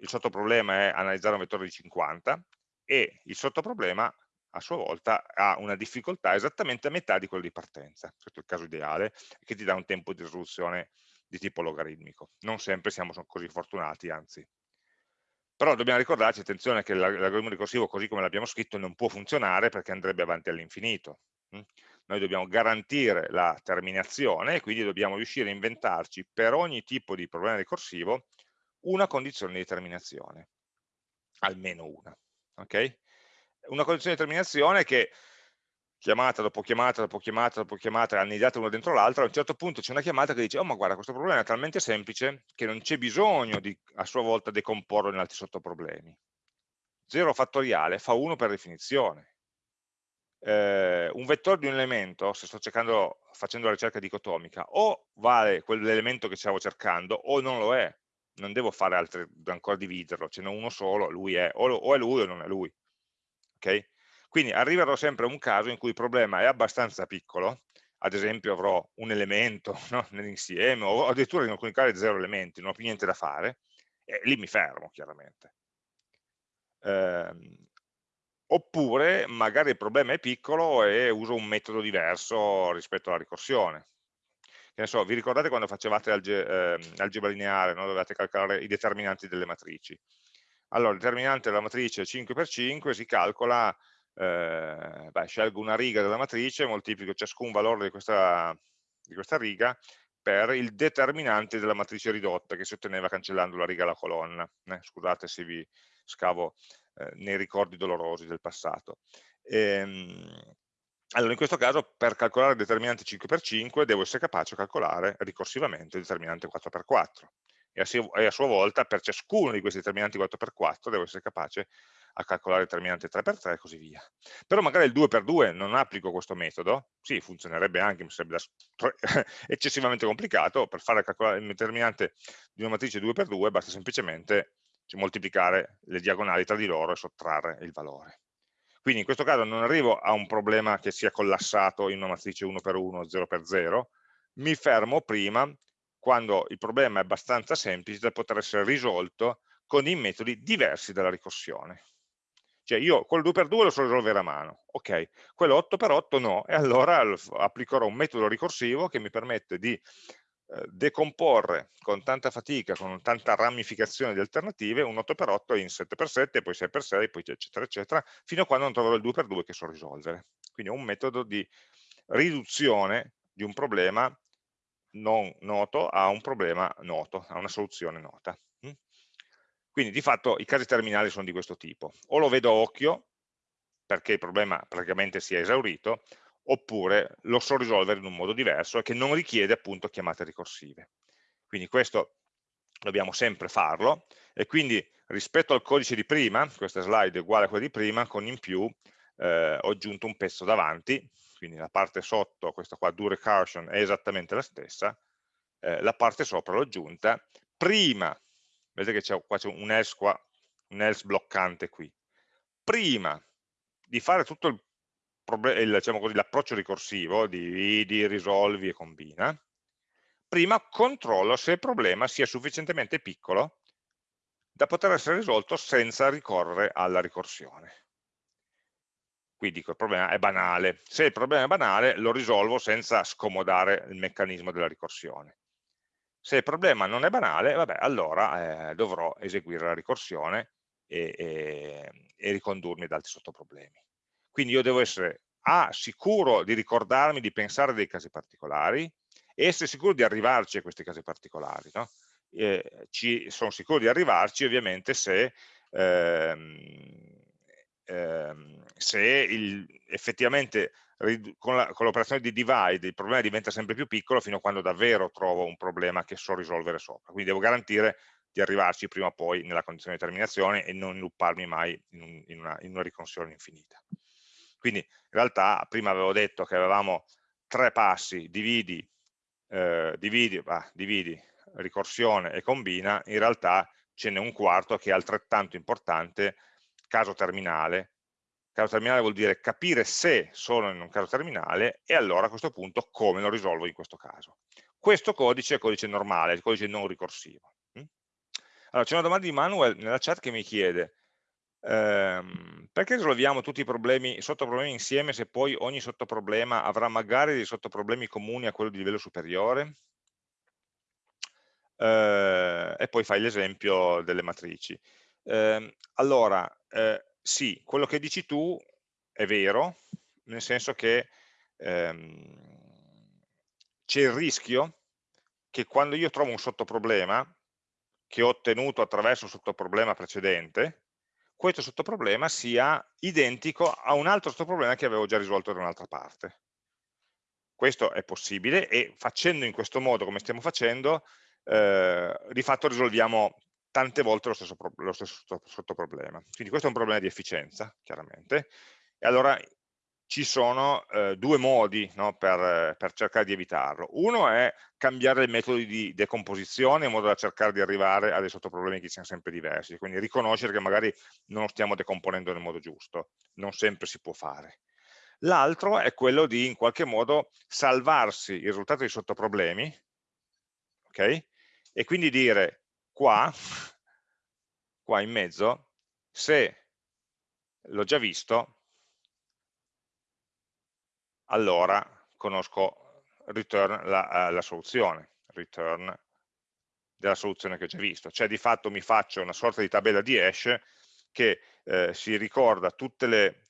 il sottoproblema è analizzare un vettore di 50, e il sottoproblema a sua volta ha una difficoltà esattamente a metà di quello di partenza, questo è il caso ideale, che ti dà un tempo di risoluzione di tipo logaritmico. Non sempre siamo così fortunati, anzi. Però dobbiamo ricordarci, attenzione, che l'algoritmo ricorsivo così come l'abbiamo scritto non può funzionare perché andrebbe avanti all'infinito. Noi dobbiamo garantire la terminazione e quindi dobbiamo riuscire a inventarci per ogni tipo di problema ricorsivo una condizione di terminazione, almeno una. Okay? Una condizione di terminazione che chiamata dopo chiamata dopo chiamata dopo chiamata, annidate una dentro l'altra, a un certo punto c'è una chiamata che dice, oh ma guarda questo problema è talmente semplice che non c'è bisogno di a sua volta decomporlo in altri sottoproblemi. 0 fattoriale fa 1 per definizione. Eh, un vettore di un elemento, se sto cercando, facendo la ricerca dicotomica, o vale quell'elemento che stavo cercando o non lo è. Non devo fare altre, ancora dividerlo, ce n'è uno solo, lui è, o, o è lui o non è lui. Okay? Quindi arriverò sempre a un caso in cui il problema è abbastanza piccolo, ad esempio avrò un elemento [LAUGHS] no, nell'insieme, o addirittura in alcuni casi zero elementi, non ho più niente da fare, e lì mi fermo chiaramente. Eh, oppure magari il problema è piccolo e uso un metodo diverso rispetto alla ricorsione. Che ne so, vi ricordate quando facevate alge, eh, algebra lineare, no? dovevate calcolare i determinanti delle matrici? Allora, il determinante della matrice 5x5 si calcola eh, beh, scelgo una riga della matrice, moltiplico ciascun valore di questa, di questa riga per il determinante della matrice ridotta che si otteneva cancellando la riga e la colonna. Eh, scusate se vi scavo eh, nei ricordi dolorosi del passato. Ehm, allora, in questo caso, per calcolare il determinante 5x5, devo essere capace di calcolare ricorsivamente il determinante 4x4. E a, sua volta, per ciascuno di questi determinanti 4x4, devo essere capace a calcolare il determinante 3x3 e così via. Però magari il 2x2 non applico questo metodo, sì, funzionerebbe anche, mi sarebbe [LAUGHS] eccessivamente complicato, per fare calcolare il determinante di una matrice 2x2 basta semplicemente moltiplicare le diagonali tra di loro e sottrarre il valore. Quindi in questo caso non arrivo a un problema che sia collassato in una matrice 1x1 o 0x0, mi fermo prima quando il problema è abbastanza semplice da poter essere risolto con i metodi diversi dalla ricorsione. Cioè io quel 2x2 lo so risolvere a mano, ok, quello 8x8 no, e allora applicherò un metodo ricorsivo che mi permette di decomporre con tanta fatica, con tanta ramificazione di alternative, un 8x8 in 7x7, poi 6x6, poi eccetera eccetera, fino a quando non troverò il 2x2 che so risolvere. Quindi è un metodo di riduzione di un problema non noto a un problema noto, a una soluzione nota. Quindi di fatto i casi terminali sono di questo tipo. O lo vedo a occhio, perché il problema praticamente si è esaurito, oppure lo so risolvere in un modo diverso e che non richiede appunto chiamate ricorsive. Quindi questo dobbiamo sempre farlo e quindi rispetto al codice di prima, questa slide è uguale a quella di prima, con in più eh, ho aggiunto un pezzo davanti, quindi la parte sotto, questa qua do recursion, è esattamente la stessa, eh, la parte sopra l'ho aggiunta prima vedete che qua c'è un else un else bloccante qui. Prima di fare tutto diciamo l'approccio ricorsivo, dividi, risolvi e combina, prima controllo se il problema sia sufficientemente piccolo da poter essere risolto senza ricorrere alla ricorsione. Qui dico il problema è banale. Se il problema è banale lo risolvo senza scomodare il meccanismo della ricorsione. Se il problema non è banale, vabbè, allora eh, dovrò eseguire la ricorsione e, e, e ricondurmi ad altri sottoproblemi. Quindi io devo essere A, sicuro di ricordarmi di pensare dei casi particolari e essere sicuro di arrivarci a questi casi particolari. No? Eh, ci, sono sicuro di arrivarci ovviamente se, ehm, ehm, se il, effettivamente con l'operazione di divide il problema diventa sempre più piccolo fino a quando davvero trovo un problema che so risolvere sopra. Quindi devo garantire di arrivarci prima o poi nella condizione di terminazione e non lupparmi mai in, un, in, una, in una ricorsione infinita. Quindi in realtà prima avevo detto che avevamo tre passi, dividi, eh, dividi, bah, dividi, ricorsione e combina, in realtà ce n'è un quarto che è altrettanto importante, caso terminale. Caso terminale vuol dire capire se sono in un caso terminale e allora a questo punto come lo risolvo in questo caso. Questo codice è codice normale, il codice non ricorsivo. Mm? Allora, c'è una domanda di Manuel nella chat che mi chiede ehm, perché risolviamo tutti i problemi, sottoproblemi insieme se poi ogni sottoproblema avrà magari dei sottoproblemi comuni a quello di livello superiore? Eh, e poi fai l'esempio delle matrici. Eh, allora, eh, sì, quello che dici tu è vero, nel senso che ehm, c'è il rischio che quando io trovo un sottoproblema che ho ottenuto attraverso il sottoproblema precedente, questo sottoproblema sia identico a un altro sottoproblema che avevo già risolto da un'altra parte. Questo è possibile e facendo in questo modo, come stiamo facendo, eh, di fatto risolviamo tante volte lo stesso, lo stesso sottoproblema. Quindi questo è un problema di efficienza, chiaramente, e allora ci sono eh, due modi no, per, per, cercare di evitarlo. Uno è cambiare il metodo di decomposizione in modo da cercare di arrivare a dei sottoproblemi che siano sempre diversi, quindi riconoscere che magari non lo stiamo decomponendo nel modo giusto, non sempre si può fare. L'altro è quello di in qualche modo salvarsi il risultato dei sottoproblemi, ok? E quindi dire qua, [LAUGHS] qua in mezzo, se l'ho già visto, allora conosco return la, uh, la soluzione, return della soluzione che ho già visto. Cioè di fatto mi faccio una sorta di tabella di hash che eh, si ricorda le,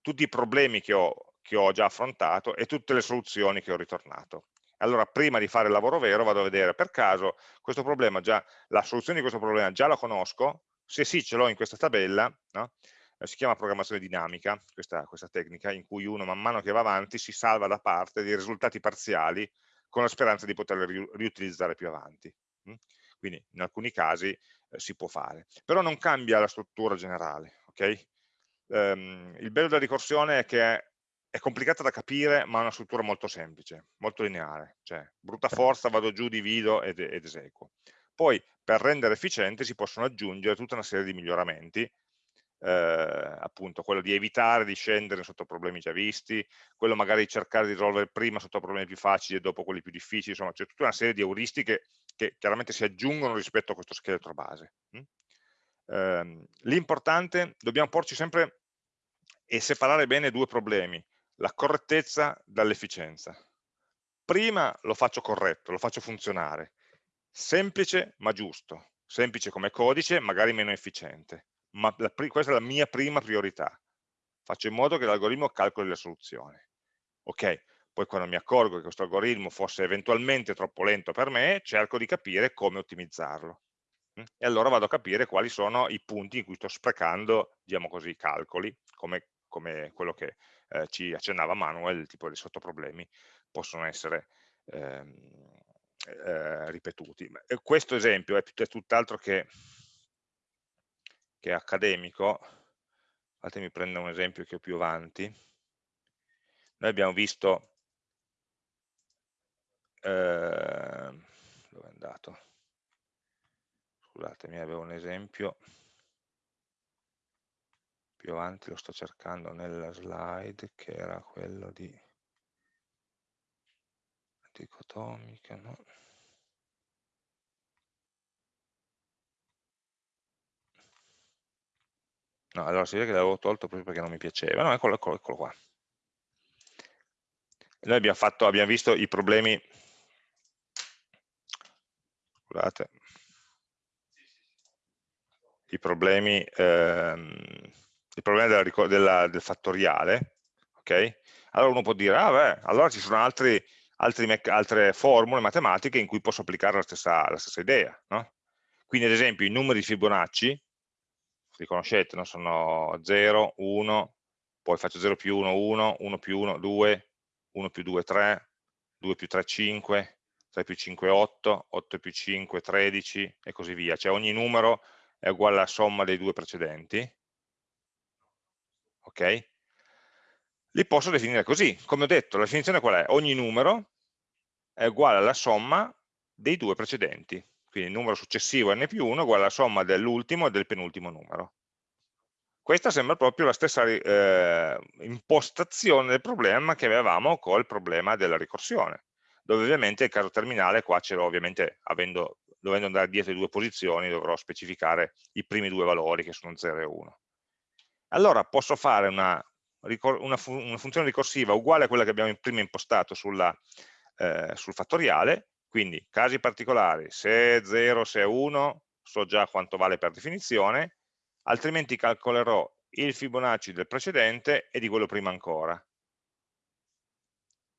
tutti i problemi che ho, che ho già affrontato e tutte le soluzioni che ho ritornato. Allora prima di fare il lavoro vero vado a vedere per caso questo problema già, la soluzione di questo problema già la conosco, se sì ce l'ho in questa tabella, no? Eh, si chiama programmazione dinamica, questa, questa, tecnica, in cui uno man mano che va avanti si salva da parte dei risultati parziali con la speranza di poterli riutilizzare più avanti. Mm? Quindi in alcuni casi eh, si può fare, però non cambia la struttura generale. Okay? Um, il bello della ricorsione è che è complicata da capire ma ha una struttura molto semplice, molto lineare, cioè brutta forza vado giù, divido ed, ed eseguo. Poi per rendere efficiente si possono aggiungere tutta una serie di miglioramenti eh, appunto quello di evitare di scendere sotto problemi già visti, quello magari di cercare di risolvere prima sotto problemi più facili e dopo quelli più difficili, insomma c'è tutta una serie di euristiche che chiaramente si aggiungono rispetto a questo scheletro base. Mm? Eh, L'importante, dobbiamo porci sempre e separare bene due problemi, la correttezza dall'efficienza. Prima lo faccio corretto, lo faccio funzionare, semplice ma giusto, semplice come codice, magari meno efficiente ma la, questa è la mia prima priorità. Faccio in modo che l'algoritmo calcoli la soluzione. Ok, poi quando mi accorgo che questo algoritmo fosse eventualmente troppo lento per me, cerco di capire come ottimizzarlo. Mm? E allora vado a capire quali sono i punti in cui sto sprecando, diciamo così, i calcoli, come, come quello che eh, ci accennava Manuel, il tipo di sottoproblemi possono essere ehm, eh, ripetuti. Questo esempio è, è tutt'altro che che è accademico, fatemi prendere un esempio che ho più avanti, noi abbiamo visto, eh, dove è andato? Scusatemi, avevo un esempio, più avanti lo sto cercando nella slide, che era quello di dicotomica, no? No, allora si vede che l'avevo tolto proprio perché non mi piaceva. No, eccolo, eccolo, eccolo qua. Noi abbiamo, fatto, abbiamo visto i problemi, scusate, i problemi, ehm, i problemi della, della, del fattoriale, ok? Allora uno può dire, ah beh, allora ci sono altri, altri altre formule matematiche in cui posso applicare la stessa, la stessa idea, no? Quindi ad esempio i numeri di Fibonacci, li conoscete, no? sono 0, 1, poi faccio 0 più 1, 1, 1 più 1, 2, 1 più 2, 3, 2 più 3, 5, 3 più 5, 8, 8 più 5, 13 e così via. Cioè ogni numero è uguale alla somma dei due precedenti. Ok? li posso definire così. Come ho detto, la definizione qual è? Ogni numero è uguale alla somma dei due precedenti. Quindi il numero successivo n più 1 è uguale alla somma dell'ultimo e del penultimo numero. Questa sembra proprio la stessa eh, impostazione del problema che avevamo col problema della ricorsione, dove ovviamente il caso terminale qua ce l'ho ovviamente avendo, dovendo andare dietro le due posizioni dovrò specificare i primi due valori che sono 0 e 1. Allora posso fare una, una, fu una funzione ricorsiva uguale a quella che abbiamo prima impostato sulla, eh, sul fattoriale, quindi casi particolari, se è 0, se è 1, so già quanto vale per definizione, altrimenti calcolerò il Fibonacci del precedente e di quello prima ancora.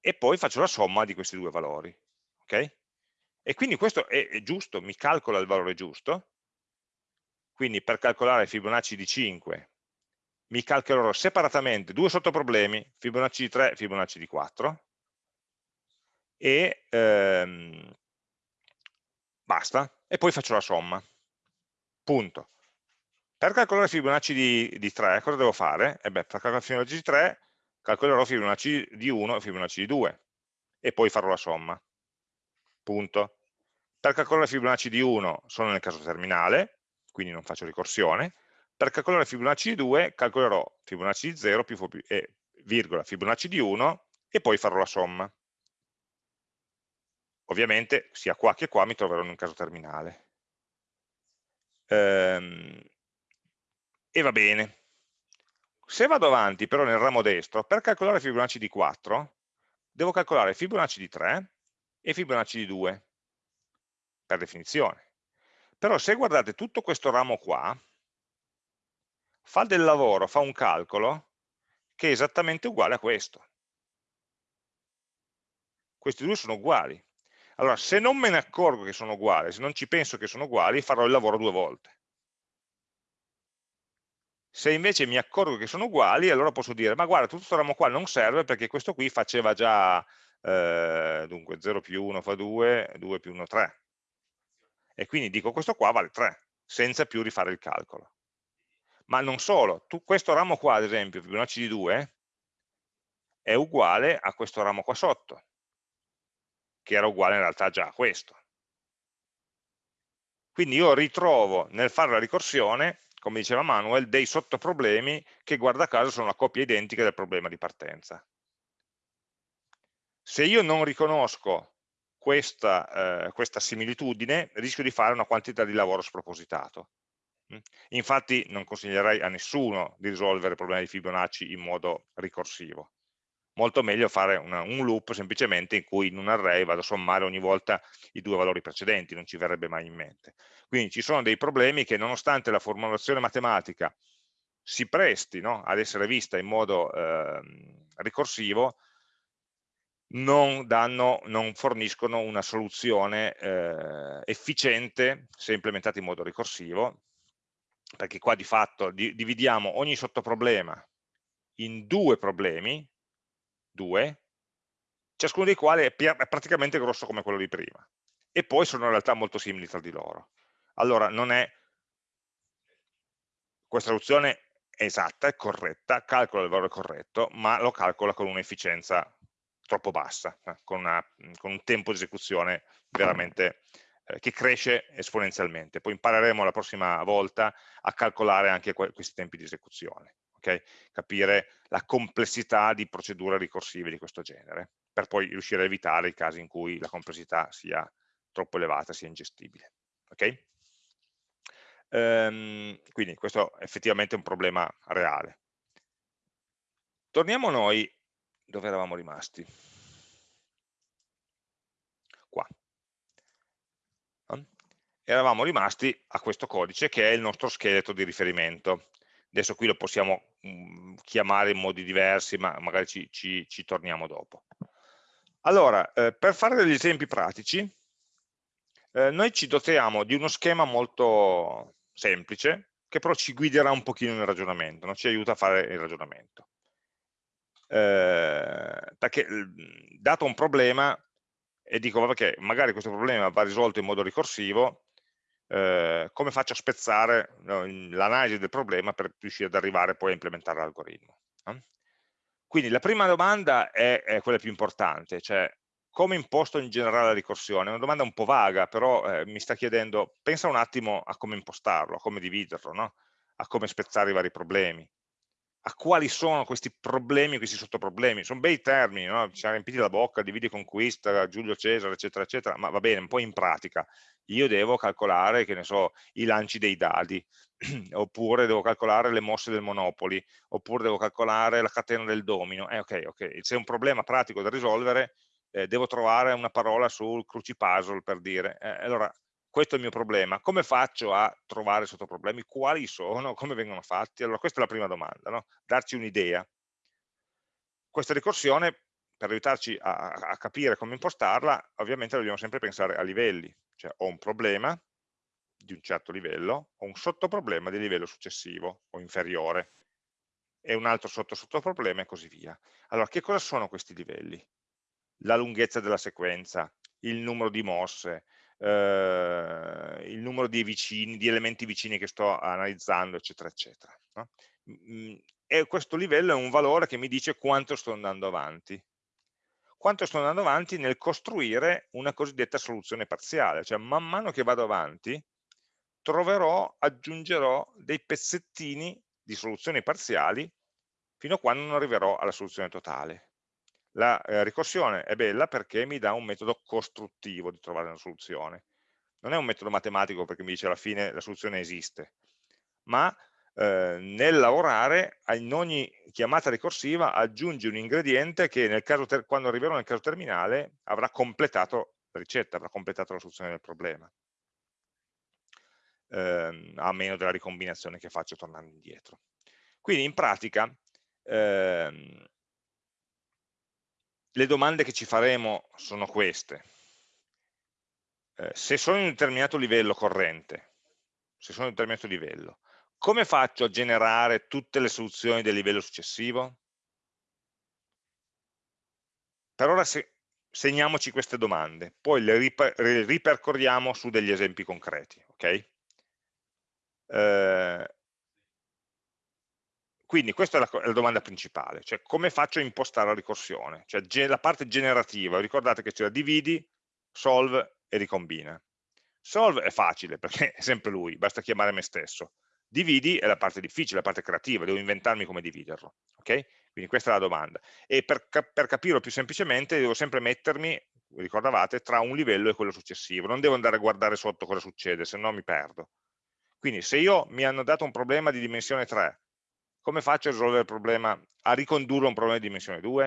E poi faccio la somma di questi due valori. Okay? E quindi questo è, è giusto, mi calcola il valore giusto. Quindi per calcolare Fibonacci di 5 mi calcolerò separatamente due sottoproblemi, Fibonacci di 3 e Fibonacci di 4, e ehm, basta, e poi faccio la somma. Punto. Per calcolare Fibonacci di, di 3, cosa devo fare? Eh beh, per calcolare Fibonacci di 3, calcolerò Fibonacci di 1 e Fibonacci di 2, e poi farò la somma. Punto. Per calcolare Fibonacci di 1 sono nel caso terminale, quindi non faccio ricorsione. Per calcolare Fibonacci di 2, calcolerò Fibonacci di 0 più, eh, virgola, Fibonacci di 1 e poi farò la somma. Ovviamente sia qua che qua mi troverò in un caso terminale. Ehm, e va bene. Se vado avanti però nel ramo destro, per calcolare Fibonacci di 4, devo calcolare Fibonacci di 3 e Fibonacci di 2, per definizione. Però se guardate tutto questo ramo qua, fa del lavoro, fa un calcolo che è esattamente uguale a questo. Questi due sono uguali. Allora, se non me ne accorgo che sono uguali, se non ci penso che sono uguali, farò il lavoro due volte. Se invece mi accorgo che sono uguali, allora posso dire, ma guarda, tutto questo ramo qua non serve perché questo qui faceva già, eh, dunque, 0 più 1 fa 2, 2 più 1 3. E quindi dico, questo qua vale 3, senza più rifare il calcolo. Ma non solo, tu, questo ramo qua, ad esempio, Fibonacci di 2, è uguale a questo ramo qua sotto, che era uguale in realtà già a questo. Quindi io ritrovo nel fare la ricorsione, come diceva Manuel, dei sottoproblemi che guarda caso sono la coppia identica del problema di partenza. Se io non riconosco questa, eh, questa similitudine, rischio di fare una quantità di lavoro spropositato. Infatti non consiglierei a nessuno di risolvere problemi di Fibonacci in modo ricorsivo molto meglio fare una, un loop semplicemente in cui in un array vado a sommare ogni volta i due valori precedenti, non ci verrebbe mai in mente. Quindi ci sono dei problemi che nonostante la formulazione matematica si presti no, ad essere vista in modo eh, ricorsivo, non, danno, non, forniscono una soluzione eh, efficiente se implementata in modo ricorsivo, perché qua di fatto di, dividiamo ogni sottoproblema in due problemi, due, ciascuno dei quali è, è praticamente grosso come quello di prima, e poi sono in realtà molto simili tra di loro. Allora non è, questa soluzione è esatta, è corretta, calcola il valore corretto, ma lo calcola con un'efficienza troppo bassa, eh, con, una, con, un tempo di esecuzione veramente eh, che cresce esponenzialmente. Poi impareremo la prossima volta a calcolare anche questi tempi di esecuzione okay? capire la complessità di procedure ricorsive di questo genere, per poi riuscire a evitare i casi in cui la complessità sia troppo elevata, sia ingestibile. Okay? Ehm, quindi questo è effettivamente un problema reale. Torniamo noi dove eravamo rimasti. Qua. Eravamo rimasti a questo codice che è il nostro scheletro di riferimento adesso qui lo possiamo mh, mhmm, chiamare in modi diversi, ma magari ci, ci, ci torniamo dopo. Allora, eh, per fare degli esempi pratici, eh, noi ci dotiamo di uno schema molto semplice, che però ci guiderà un pochino nel ragionamento, non ci aiuta a fare il ragionamento. Eh, perché dato un problema, e dico che magari questo problema va risolto in modo ricorsivo, eh, come faccio a spezzare no, l'analisi del problema per riuscire ad arrivare poi a implementare l'algoritmo. No? Quindi la prima domanda è, è quella più importante, cioè come imposto in generale la ricorsione? È una domanda un po' vaga, però eh, mi sta chiedendo, pensa un attimo a come impostarlo, a come dividerlo, no? a come spezzare i vari problemi, a quali sono questi problemi, questi sottoproblemi. Sono bei termini, no? ci siamo riempiti la bocca, dividi conquista, Giulio Cesare, eccetera, eccetera, ma va bene, un po' in pratica. Io devo calcolare, che ne so, i lanci dei dadi, [CLEARS THROAT] oppure devo calcolare le mosse del Monopoli, oppure devo calcolare la catena del domino. Eh, ok, ok, se è un problema pratico da risolvere, eh, devo trovare una parola sul crucipuzzle per dire. Eh, allora, questo è il mio problema, come faccio a trovare sottoproblemi? Quali sono? [LAUGHS] Come vengono fatti? Allora questa è la prima domanda, no? darci un'idea. Questa ricorsione, per aiutarci a, a, capire come impostarla, ovviamente dobbiamo sempre pensare a livelli, cioè ho un problema di un certo livello, ho un sottoproblema di livello successivo o inferiore, e un altro sotto sottoproblema e così via. Allora, che cosa sono questi livelli? La lunghezza della sequenza, il numero di mosse, eh, il numero di, vicini, di elementi vicini che sto analizzando, eccetera, eccetera. No? E questo livello è un valore che mi dice quanto sto andando avanti. Quanto sto andando avanti nel costruire una cosiddetta soluzione parziale, cioè man mano che vado avanti troverò, aggiungerò dei pezzettini di soluzioni parziali fino a quando non arriverò alla soluzione totale. La eh, ricorsione è bella perché mi dà un metodo costruttivo di trovare una soluzione. Non è un metodo matematico perché mi dice alla fine la soluzione esiste, ma eh, nel lavorare in ogni chiamata ricorsiva aggiungi un ingrediente che quando arriverò nel caso terminale avrà completato la ricetta, avrà completato la soluzione del problema, eh, a meno della ricombinazione che faccio tornando indietro. Quindi in pratica ehm, le domande che ci faremo sono queste. Eh, se sono in un determinato livello corrente, se sono in un determinato livello, come faccio a generare tutte le soluzioni del livello successivo? Per ora se, segniamoci queste domande, poi le riper ripercorriamo su degli esempi concreti. Okay? Eh, quindi questa è la, la, domanda principale, cioè come faccio a impostare la ricorsione? Cioè la parte generativa, ricordate che c'era dividi, solve e ricombina. Solve è facile perché è sempre lui, basta chiamare me stesso. Dividi è la parte difficile, la parte creativa, devo inventarmi come dividerlo. Okay? Quindi questa è la domanda. E per, per capirlo più semplicemente devo sempre mettermi, ricordavate, tra un livello e quello successivo. Non devo andare a guardare sotto cosa succede, se no mi perdo. Quindi se io mi hanno dato un problema di dimensione 3 come faccio a risolvere il problema, a ricondurlo a un problema di dimensione 2?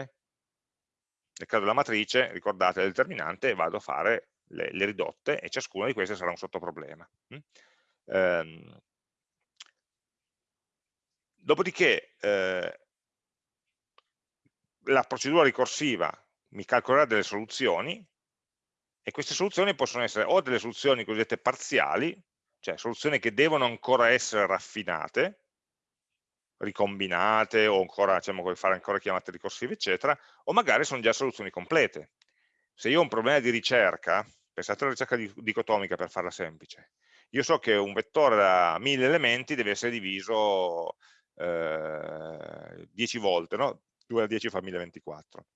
Nel caso della matrice, ricordate il determinante, vado a fare le, le ridotte e ciascuna di queste sarà un sottoproblema. Mm? Ehm, dopodiché eh, la procedura ricorsiva mi calcolerà delle soluzioni e queste soluzioni possono essere o delle soluzioni cosiddette parziali, cioè soluzioni che devono ancora essere raffinate, ricombinate o ancora, diciamo, fare ancora chiamate ricorsive, eccetera, o magari sono già soluzioni complete. Se io ho un problema di ricerca, pensate alla ricerca dicotomica per farla semplice, io so che un vettore da 1000 elementi deve essere diviso eh, 10 volte, no? 2 a 10 fa 1024.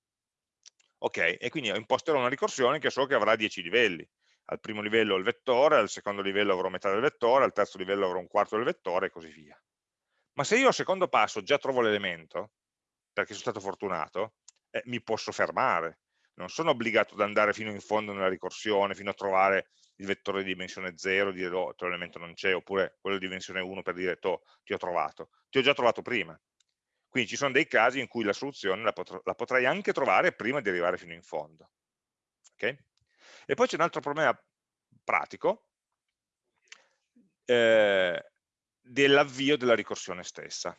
Ok, e quindi imposterò una ricorsione che so che avrà 10 livelli. Al primo livello ho il vettore, al secondo livello avrò metà del vettore, al terzo livello avrò un quarto del vettore e così via. Ma se io al secondo passo già trovo l'elemento, perché sono stato fortunato, eh, mi posso fermare. Non sono obbligato ad andare fino in fondo nella ricorsione, fino a trovare il vettore di dimensione 0, dire oh, l'elemento non c'è, oppure quello di dimensione 1 per dire oh, ti ho trovato. Ti ho già trovato prima. Quindi ci sono dei casi in cui la soluzione la, pot la potrei anche trovare prima di arrivare fino in fondo. Okay? E poi c'è un altro problema pratico, eh, dell'avvio della ricorsione stessa.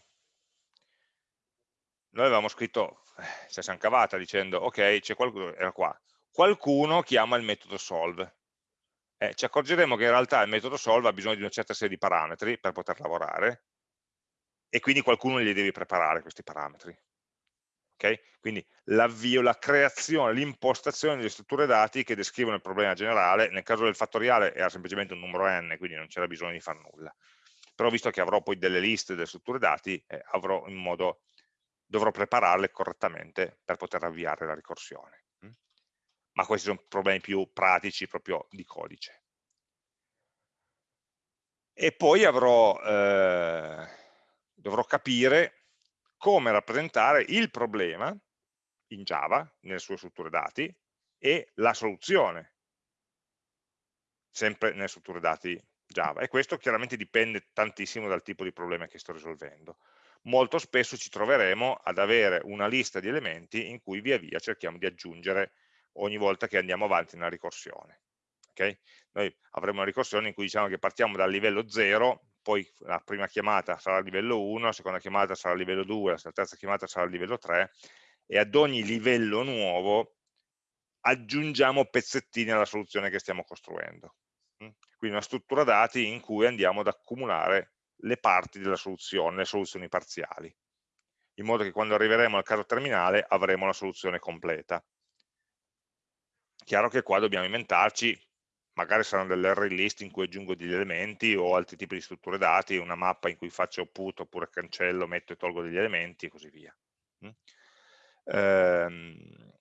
Noi avevamo scritto, eh, ci siamo cavata dicendo, ok, c'è qualcuno, era qua, qualcuno chiama il metodo solve. Eh, ci accorgeremo che in realtà il metodo solve ha bisogno di una certa serie di parametri per poter lavorare e quindi qualcuno gli deve preparare questi parametri. Okay? Quindi l'avvio, la creazione, l'impostazione delle strutture dati che descrivono il problema generale, nel caso del fattoriale era semplicemente un numero n, quindi non c'era bisogno di fare nulla però visto che avrò poi delle liste, delle strutture dati, eh, modo dovrò prepararle correttamente per poter avviare la ricorsione. Mm? Ma questi sono problemi più pratici proprio di codice. E poi avrò, eh, dovrò capire come rappresentare il problema in Java, nelle sue strutture dati, e la soluzione, sempre nelle strutture dati Java. E questo chiaramente dipende tantissimo dal tipo di problema che sto risolvendo. Molto spesso ci troveremo ad avere una lista di elementi in cui via via cerchiamo di aggiungere ogni volta che andiamo avanti nella ricorsione. Okay? Noi avremo una ricorsione in cui diciamo che partiamo dal livello 0, poi la prima chiamata sarà a livello 1, la seconda chiamata sarà a livello 2, la terza chiamata sarà a livello 3 e ad ogni livello nuovo aggiungiamo pezzettini alla soluzione che stiamo costruendo. Quindi una struttura dati in cui andiamo ad accumulare le parti della soluzione, le soluzioni parziali, in modo che quando arriveremo al caso terminale avremo la soluzione completa. Chiaro che qua dobbiamo inventarci, magari saranno delle array list in cui aggiungo degli elementi o altri tipi di strutture dati, una mappa in cui faccio put oppure cancello, metto e tolgo degli elementi e così via. Mm? Ehm,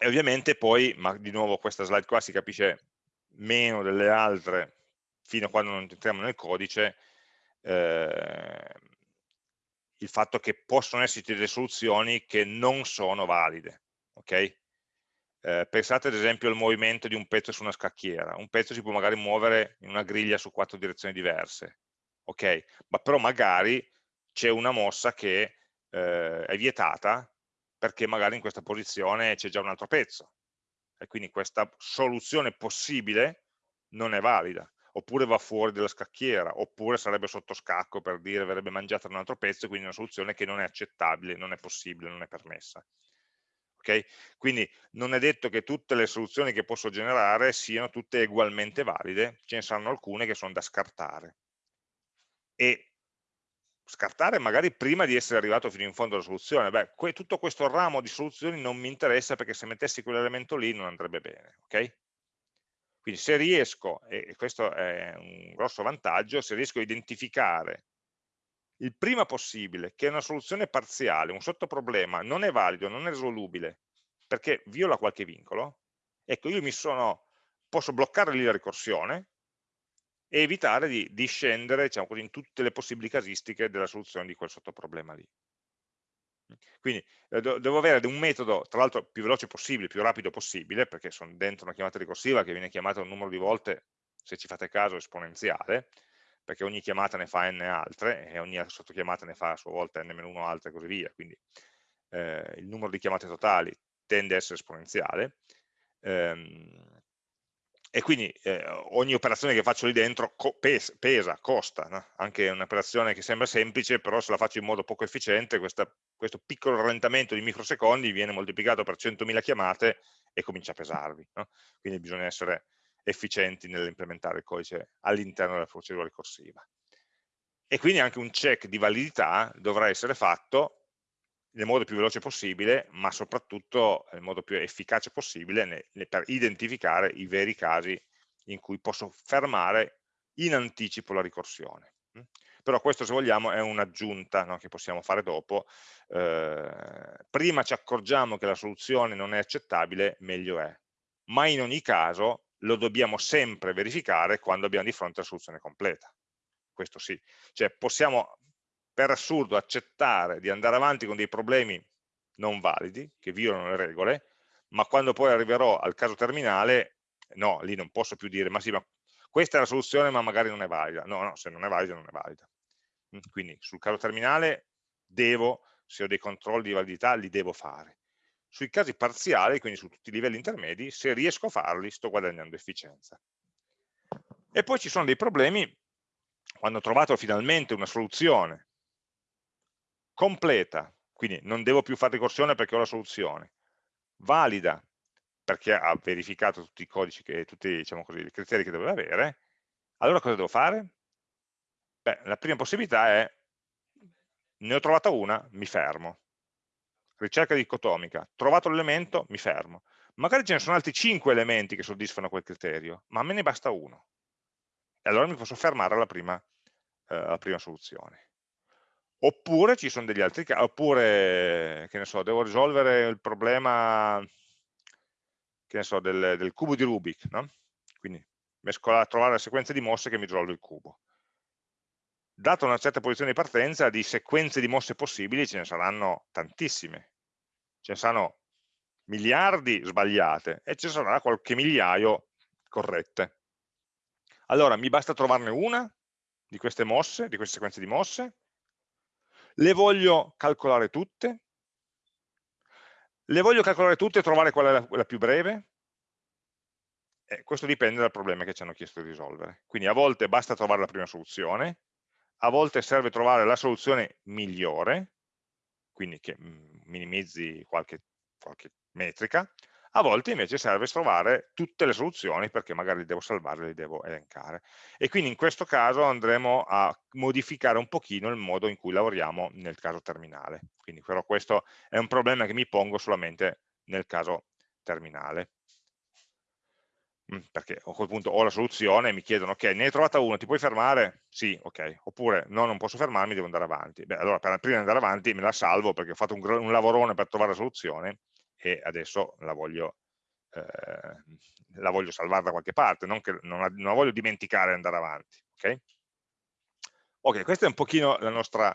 e ovviamente poi, ma di nuovo questa slide qua si capisce meno delle altre fino a quando non entriamo nel codice, eh, il fatto che possono esserci delle soluzioni che non sono valide. Okay? Eh, pensate ad esempio al movimento di un pezzo su una scacchiera. Un pezzo si può magari muovere in una griglia su quattro direzioni diverse, ok? Ma però magari c'è una mossa che eh, è vietata perché magari in questa posizione c'è già un altro pezzo e quindi questa soluzione possibile non è valida. Oppure va fuori dalla scacchiera oppure sarebbe sotto scacco per dire verrebbe mangiata da un altro pezzo quindi una soluzione che non è accettabile, non è possibile, non è permessa. Okay? quindi non è detto che tutte le soluzioni che posso generare siano tutte ugualmente valide ce ne saranno alcune che sono da scartare. E scartare magari prima di essere arrivato fino in fondo alla soluzione. Beh, que tutto questo ramo di soluzioni non mi interessa perché se mettessi quell'elemento lì non andrebbe bene, ok? Quindi se riesco, e questo è un grosso vantaggio, se riesco a identificare il prima possibile che una soluzione parziale, un sottoproblema non è valido, non è risolubile, perché viola qualche vincolo, ecco io mi sono, posso bloccare lì la ricorsione, e evitare di, di scendere diciamo così, in tutte le possibili casistiche della soluzione di quel sottoproblema lì. Quindi eh, devo avere un metodo, tra l'altro più veloce possibile, più rapido possibile, perché sono dentro una chiamata ricorsiva che viene chiamata un numero di volte, se ci fate caso, esponenziale, perché ogni chiamata ne fa n altre e ogni sottochiamata ne fa a sua volta n-1 altre e così via, quindi eh, il numero di chiamate totali tende a essere esponenziale. Ehm, e quindi eh, ogni operazione che faccio lì dentro co pesa, pesa, costa, no? anche un'operazione che sembra semplice, però se la faccio in modo poco efficiente, questa, questo piccolo rallentamento di microsecondi viene moltiplicato per 100.000 chiamate e comincia a pesarvi. No? Quindi bisogna essere efficienti nell'implementare il codice all'interno della procedura ricorsiva. E quindi anche un check di validità dovrà essere fatto nel modo più veloce possibile, ma soprattutto nel modo più efficace possibile per identificare i veri casi in cui posso fermare in anticipo la ricorsione. Mm? Però questo, se vogliamo, è un'aggiunta no, che possiamo fare dopo. Eh, prima ci accorgiamo che la soluzione non è accettabile, meglio è. Ma in ogni caso lo dobbiamo sempre verificare quando abbiamo di fronte la soluzione completa. Questo sì. Cioè possiamo per assurdo accettare di andare avanti con dei problemi non validi, che violano le regole, ma quando poi arriverò al caso terminale, no, lì non posso più dire, ma sì, ma questa è la soluzione, ma magari non è valida. No, no, se non è valida, non è valida. Quindi sul caso terminale devo, se ho dei controlli di validità, li devo fare. Sui casi parziali, quindi su tutti i livelli intermedi, se riesco a farli, sto guadagnando efficienza. E poi ci sono dei problemi, quando ho trovato finalmente una soluzione completa, quindi non devo più fare ricorsione perché ho la soluzione, valida perché ha verificato tutti i codici, che, tutti diciamo così, i criteri che doveva avere, allora cosa devo fare? Beh, la prima possibilità è, ne ho trovata una, mi fermo. Ricerca dicotomica, trovato l'elemento, mi fermo. Magari ce ne sono altri 5 elementi che soddisfano quel criterio, ma a me ne basta uno. E allora mi posso fermare alla prima, eh, alla prima soluzione Oppure ci sono degli altri casi, oppure, che ne so, devo risolvere il problema, che ne so, del, del cubo di Rubik, no? Quindi mescolare, trovare la sequenza di mosse che mi risolve il cubo. Data una certa posizione di partenza, di sequenze di mosse possibili ce ne saranno tantissime. Ce ne saranno miliardi sbagliate e ce ne sarà qualche migliaio corrette. Allora, mi basta trovarne una di queste mosse, di queste sequenze di mosse, le voglio calcolare tutte, le voglio calcolare tutte e trovare qual è la, la più breve, eh, questo dipende dal problema che ci hanno chiesto di risolvere. Quindi a volte basta trovare la prima soluzione, a volte serve trovare la soluzione migliore, quindi che mm, minimizzi qualche, qualche metrica, a volte invece serve trovare tutte le soluzioni perché magari le devo salvare, le devo elencare. E quindi in questo caso andremo a modificare un pochino il modo in cui lavoriamo nel caso terminale. Quindi però questo è un problema che mi pongo solamente nel caso terminale. Mm, perché a quel punto ho la soluzione e mi chiedono, ok, ne hai trovata una, ti puoi fermare? Sì, ok. Oppure no, non posso fermarmi, devo andare avanti. Beh, allora per prima di andare avanti me la salvo perché ho fatto un, un lavorone per trovare la soluzione e adesso la voglio, eh, la voglio salvare da qualche parte, non, che, non, la, non la voglio dimenticare e andare avanti. Ok, okay questo è un pochino nostra,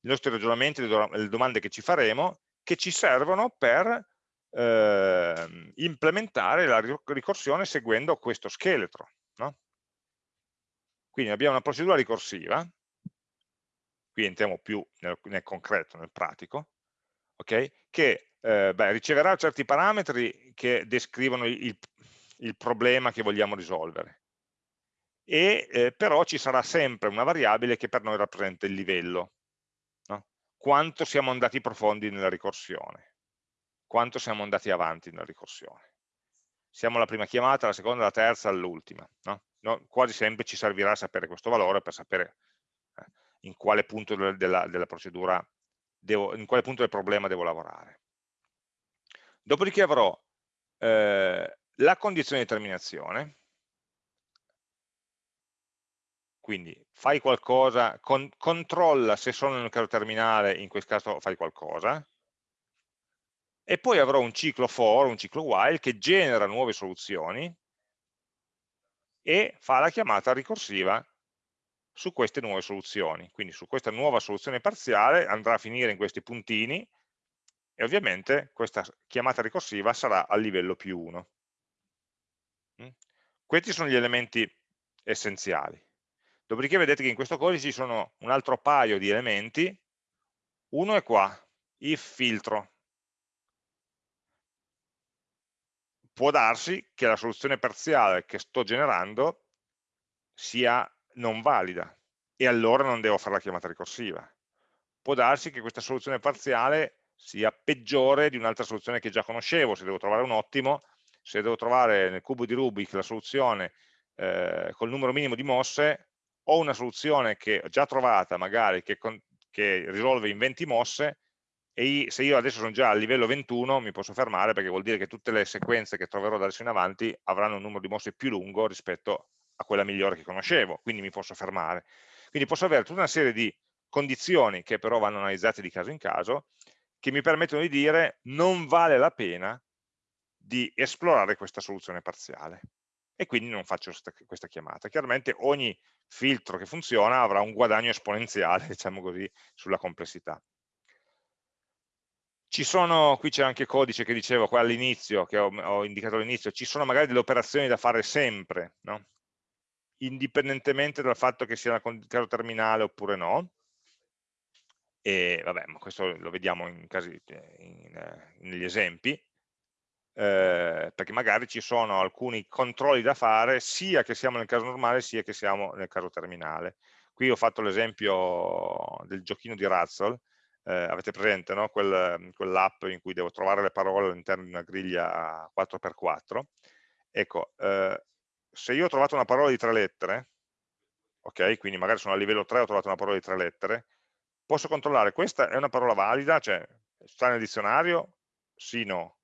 i nostri ragionamenti, le domande che ci faremo, che ci servono per eh, implementare la ricorsione seguendo questo scheletro. No? Quindi abbiamo una procedura ricorsiva, qui entriamo più nel, nel concreto, nel pratico, okay? che eh, beh, riceverà certi parametri che descrivono il, il problema che vogliamo risolvere e eh, però ci sarà sempre una variabile che per noi rappresenta il livello no? quanto siamo andati profondi nella ricorsione quanto siamo andati avanti nella ricorsione siamo alla prima chiamata, alla seconda, alla terza, all'ultima no? no? quasi sempre ci servirà sapere questo valore per sapere eh, in quale punto della, della procedura devo, in quale punto del problema devo lavorare Dopodiché avrò eh, la condizione di terminazione, quindi fai qualcosa, con, controlla se sono nel caso terminale, in questo caso fai qualcosa, e poi avrò un ciclo for, un ciclo while, che genera nuove soluzioni e fa la chiamata ricorsiva su queste nuove soluzioni. Quindi su questa nuova soluzione parziale andrà a finire in questi puntini e ovviamente questa chiamata ricorsiva sarà a livello più 1. Mm? Questi sono gli elementi essenziali. Dopodiché vedete che in questo codice ci sono un altro paio di elementi, uno è qua, if filtro. Può darsi che la soluzione parziale che sto generando sia non valida e allora non devo fare la chiamata ricorsiva. Può darsi che questa soluzione parziale sia peggiore di un'altra soluzione che già conoscevo, se devo trovare un ottimo, se devo trovare nel cubo di Rubik la soluzione eh, col numero minimo di mosse, ho una soluzione che ho già trovata magari che, con, che risolve in 20 mosse e se io adesso sono già a livello 21 mi posso fermare perché vuol dire che tutte le sequenze che troverò da adesso in avanti avranno un numero di mosse più lungo rispetto a quella migliore che conoscevo, quindi mi posso fermare. Quindi posso avere tutta una serie di condizioni che però vanno analizzate di caso in caso che mi permettono di dire non vale la pena di esplorare questa soluzione parziale e quindi non faccio questa chiamata. Chiaramente ogni filtro che funziona avrà un guadagno esponenziale, [LAUGHS] diciamo così, sulla complessità. Ci sono, qui c'è anche codice che dicevo qua all'inizio, che ho, ho indicato all'inizio, ci sono magari delle operazioni da fare sempre, no? indipendentemente dal fatto che sia un caso terminale oppure no, e vabbè, ma questo lo vediamo in casi, eh, in, eh, negli esempi, eh, perché magari ci sono alcuni controlli da fare sia che siamo nel caso normale sia che siamo nel caso terminale. Qui ho fatto l'esempio del giochino di Razzle, eh, avete presente no? Quel, quell'app in cui devo trovare le parole all'interno di una griglia 4x4. Ecco, eh, se io ho trovato una parola di tre lettere, ok, quindi magari sono a livello 3 ho trovato una parola di tre lettere, posso controllare, questa è una parola valida, cioè sta nel dizionario? Sì, no.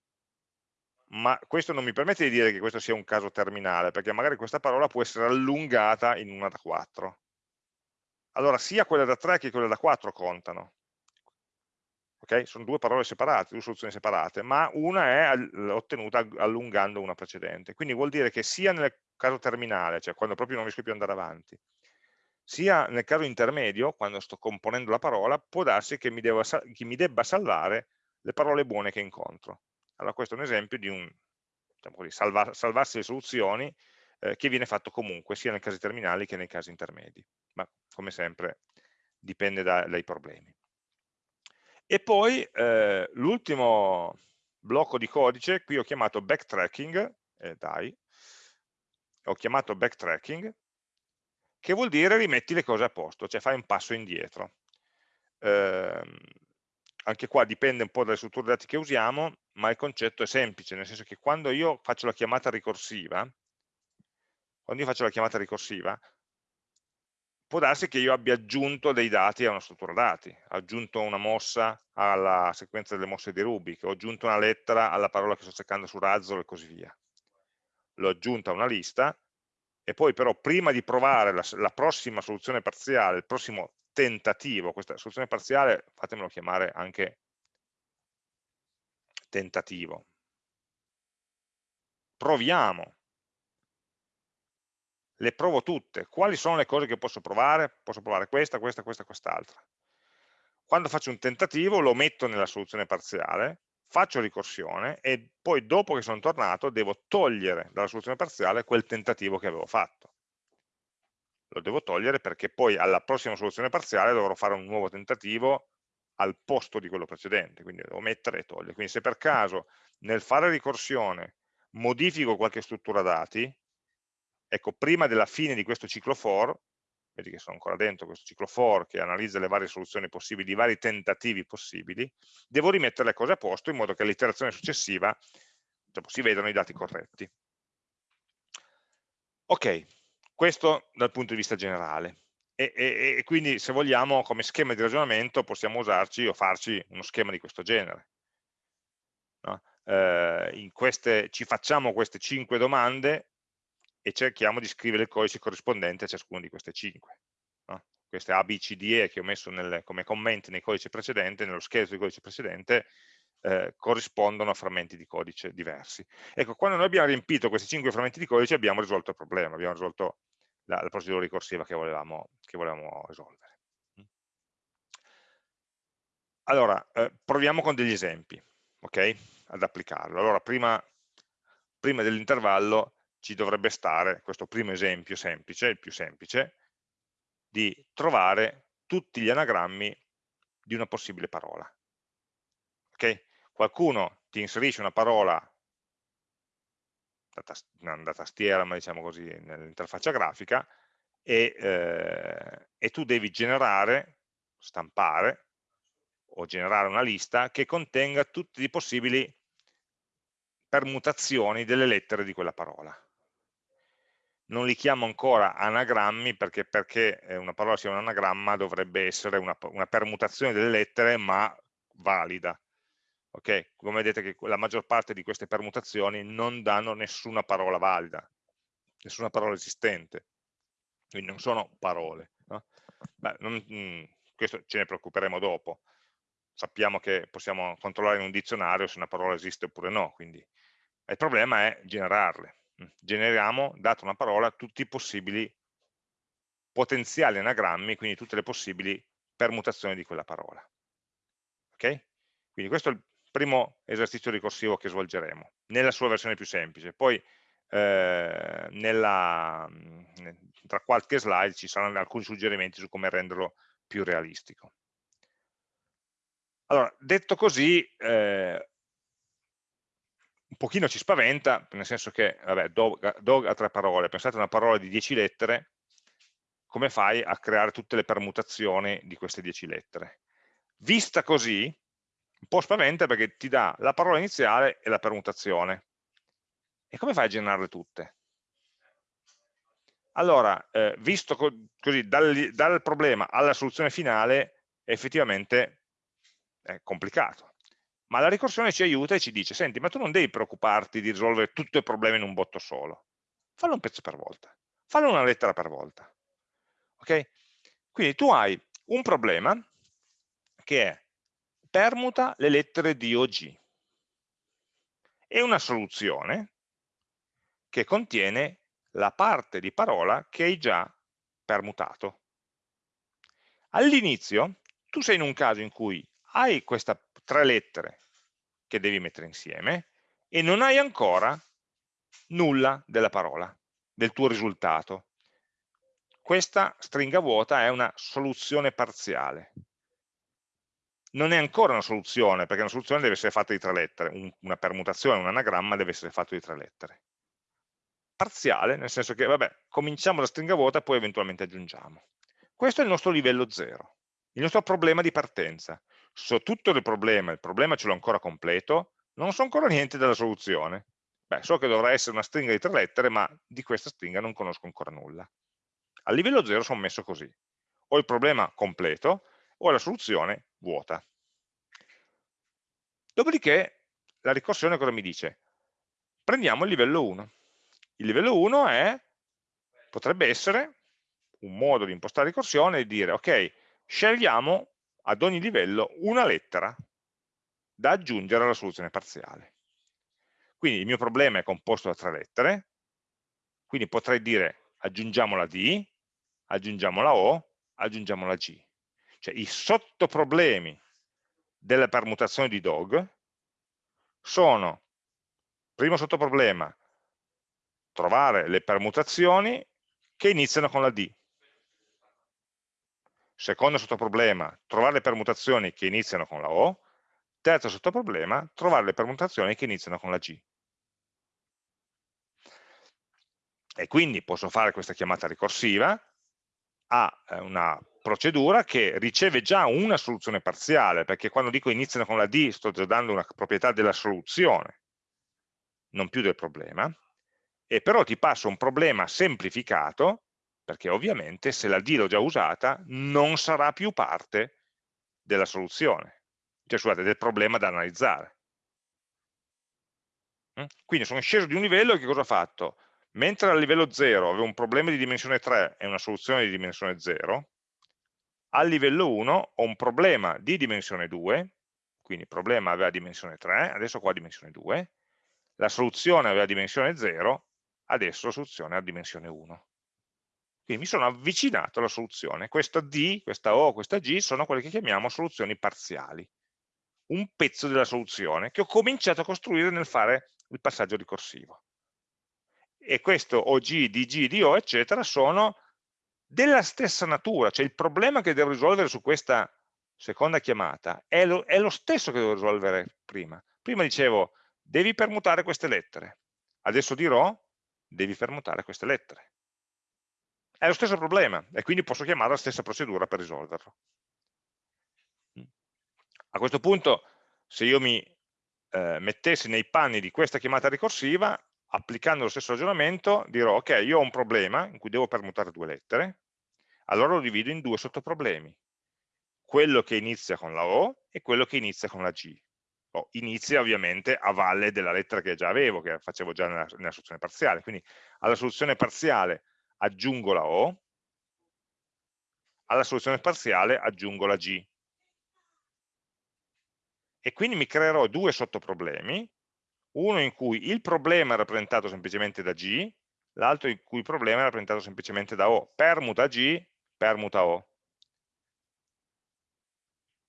Ma questo non mi permette di dire che questo sia un caso terminale, perché magari questa parola può essere allungata in una da quattro. allora sia quella da 3 che quella da 4 contano. Okay? Sono due parole separate, due soluzioni separate, ma una è ottenuta allungando una precedente. Quindi vuol dire che sia nel caso terminale, cioè quando proprio non riesco più ad andare avanti, sia nel caso intermedio, quando sto componendo la parola, può darsi che mi, devo, che mi debba salvare le parole buone che incontro. Allora questo è un esempio di un diciamo così, salva, salvarsi le soluzioni eh, che viene fatto comunque, sia nei casi terminali che nei casi intermedi. Ma come sempre dipende da, dai problemi. E poi eh, l'ultimo blocco di codice, qui ho chiamato backtracking, eh, dai, ho chiamato backtracking, che vuol dire rimetti le cose a posto, cioè fai un passo indietro. Eh, anche qua dipende un po' dalle strutture dati che usiamo, ma il concetto è semplice, nel senso che quando io faccio la chiamata ricorsiva, quando io faccio la chiamata ricorsiva, può darsi che io abbia aggiunto dei dati a una struttura dati, ho aggiunto una mossa alla sequenza delle mosse di Rubik, ho aggiunto una lettera alla parola che sto cercando su Razzle e così via. L'ho aggiunta a una lista e poi però prima di provare la, la prossima soluzione parziale, il prossimo tentativo, questa soluzione parziale fatemelo chiamare anche tentativo. Proviamo le provo tutte. Quali sono le cose che posso provare? Posso provare questa, questa, questa, quest'altra. Quando faccio un tentativo lo metto nella soluzione parziale, faccio ricorsione e poi dopo che sono tornato devo togliere dalla soluzione parziale quel tentativo che avevo fatto. Lo devo togliere perché poi alla prossima soluzione parziale dovrò fare un nuovo tentativo al posto di quello precedente, quindi devo mettere e togliere. Quindi se per caso nel fare ricorsione modifico qualche struttura dati, ecco, prima della fine di questo ciclo for, vedi che sono ancora dentro questo ciclo for che analizza le varie soluzioni possibili, i vari tentativi possibili, devo rimettere le cose a posto in modo che all'iterazione successiva dopo, si vedano i dati corretti. Ok, questo dal punto di vista generale. E, e, e, quindi se vogliamo come schema di ragionamento possiamo usarci o farci uno schema di questo genere. No? Eh, queste, ci facciamo queste cinque domande e cerchiamo di scrivere il codice corrispondente a ciascuna di queste 5. No? Queste A, B, C, D, E che ho messo nel, come commenti nel codice precedente, nello scheletro del codice precedente, eh, corrispondono a frammenti di codice diversi. Ecco, quando noi abbiamo riempito questi 5 frammenti di codice abbiamo risolto il problema, abbiamo risolto la, la procedura ricorsiva che volevamo, che volevamo risolvere. Allora, eh, proviamo con degli esempi, ok? Ad applicarlo. Allora, prima, prima dell'intervallo ci dovrebbe stare questo primo esempio semplice, il più semplice, di trovare tutti gli anagrammi di una possibile parola. Okay? Qualcuno ti inserisce una parola non da tastiera, ma diciamo così, nell'interfaccia grafica, e, eh, e tu devi generare, stampare, o generare una lista che contenga tutte le possibili permutazioni delle lettere di quella parola non li chiamo ancora anagrammi perché perché una parola sia un anagramma dovrebbe essere una, una permutazione delle lettere ma valida. Ok, come vedete che la maggior parte di queste permutazioni non danno nessuna parola valida, nessuna parola esistente, quindi non sono parole. No? Beh, non, mh, mm, questo ce ne preoccuperemo dopo. Sappiamo che possiamo controllare in un dizionario se una parola esiste oppure no, quindi il problema è generarle generiamo, data una parola, tutti i possibili potenziali anagrammi, quindi tutte le possibili permutazioni di quella parola. Ok? Quindi questo è il primo esercizio ricorsivo che svolgeremo, nella sua versione più semplice. Poi eh, nella, tra qualche slide ci saranno alcuni suggerimenti su come renderlo più realistico. Allora, detto così, eh, un pochino ci spaventa, nel senso che, vabbè, dog, dog ha tre parole, pensate a una parola di 10 lettere, come fai a creare tutte le permutazioni di queste 10 lettere? Vista così, un po' spaventa perché ti dà la parola iniziale e la permutazione. E come fai a generarle tutte? Allora, eh, visto co così, dal, dal problema alla soluzione finale, effettivamente è complicato ma la ricorsione ci aiuta e ci dice, senti, ma tu non devi preoccuparti di risolvere tutto il problema in un botto solo, fallo un pezzo per volta, fallo una lettera per volta, ok? Quindi tu hai un problema che è permuta le lettere di o g e una soluzione che contiene la parte di parola che hai già permutato. All'inizio tu sei in un caso in cui hai queste tre lettere che devi mettere insieme e non hai ancora nulla della parola, del tuo risultato. Questa stringa vuota è una soluzione parziale. Non è ancora una soluzione, perché una soluzione deve essere fatta di tre lettere, una permutazione, un anagramma deve essere fatto di tre lettere. Parziale, nel senso che, vabbè, cominciamo da stringa vuota e poi eventualmente aggiungiamo. Questo è il nostro livello 0, il nostro problema di partenza. So tutto il problema, il problema ce l'ho ancora completo, non so ancora niente della soluzione. Beh, so che dovrà essere una stringa di tre lettere, ma di questa stringa non conosco ancora nulla. A livello 0 sono messo così. Ho il problema completo o la soluzione vuota. Dopodiché la ricorsione cosa mi dice? Prendiamo il livello 1. Il livello 1 è, potrebbe essere un modo di impostare ricorsione e dire, ok, scegliamo ad ogni livello una lettera da aggiungere alla soluzione parziale. Quindi il mio problema è composto da tre lettere, quindi potrei dire aggiungiamo la D, aggiungiamo la O, aggiungiamo la G. Cioè i sottoproblemi della permutazione di dog sono, primo sottoproblema, trovare le permutazioni che iniziano con la D. Secondo sottoproblema, trovare le permutazioni che iniziano con la O. Terzo sottoproblema, trovare le permutazioni che iniziano con la G. E quindi posso fare questa chiamata ricorsiva a eh, una procedura che riceve già una soluzione parziale, perché quando dico iniziano con la D sto già dando una proprietà della soluzione, non più del problema, e però ti passo un problema semplificato perché ovviamente se la D l'ho già usata non sarà più parte della soluzione, cioè scusate, del problema da analizzare. Mm? Quindi sono sceso di un livello e che cosa ho fatto? Mentre a livello 0 avevo un problema di dimensione 3 e una soluzione di dimensione 0, al livello 1 ho un problema di dimensione 2, quindi il problema aveva dimensione 3, adesso qua dimensione 2, la soluzione aveva dimensione 0, adesso la soluzione ha dimensione 1. Quindi mi sono avvicinato alla soluzione. Questa D, questa O, questa G sono quelle che chiamiamo soluzioni parziali. Un pezzo della soluzione che ho cominciato a costruire nel fare il passaggio ricorsivo. E questo OG, DG, DO, eccetera, sono della stessa natura, cioè il problema che devo risolvere su questa seconda chiamata è lo, è lo stesso che devo risolvere prima. Prima dicevo, devi permutare queste lettere. Adesso dirò, devi permutare queste lettere. È lo stesso problema e quindi posso chiamare la stessa procedura per risolverlo. A questo punto, se io mi eh, mettessi nei panni di questa chiamata ricorsiva, applicando lo stesso ragionamento, dirò, ok, io ho un problema in cui devo permutare due lettere, allora lo divido in due sottoproblemi, quello che inizia con la O e quello che inizia con la G. O inizia ovviamente a valle della lettera che già avevo, che facevo già nella, nella soluzione parziale, quindi alla soluzione parziale aggiungo la O, alla soluzione parziale aggiungo la G. E quindi mi creerò due sottoproblemi, uno in cui il problema è rappresentato semplicemente da G, l'altro in cui il problema è rappresentato semplicemente da O. Permuta G, permuta O.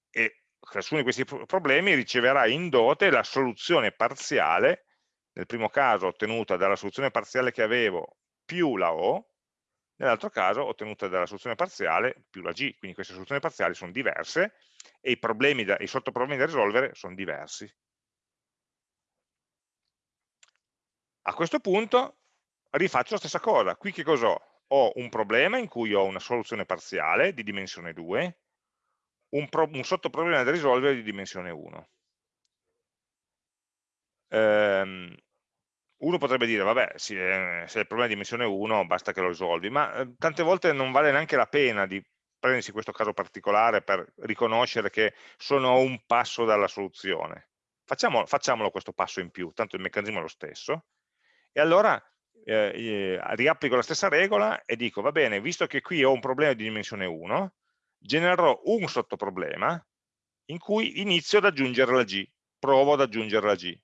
E ciascuno di questi problemi riceverà in dote la soluzione parziale, nel primo caso ottenuta dalla soluzione parziale che avevo più la O, nell'altro caso ottenuta dalla soluzione parziale più la g, quindi queste soluzioni parziali sono diverse e i, problemi da, i sottoproblemi da risolvere sono diversi. A questo punto rifaccio la stessa cosa, qui che cos'ho? Ho un problema in cui ho una soluzione parziale di dimensione 2, un, un sottoproblema da risolvere di dimensione 1. Ehm, uno potrebbe dire, vabbè, se, se il problema è di dimensione 1 basta che lo risolvi, ma eh, tante volte non vale neanche la pena di prendersi questo caso particolare per riconoscere che sono un passo dalla soluzione. Facciamo, facciamolo questo passo in più, tanto il meccanismo è lo stesso, e allora eh, riapplico la stessa regola e dico, va bene, visto che qui ho un problema di dimensione 1, genererò un sottoproblema in cui inizio ad aggiungere la g, provo ad aggiungere la g.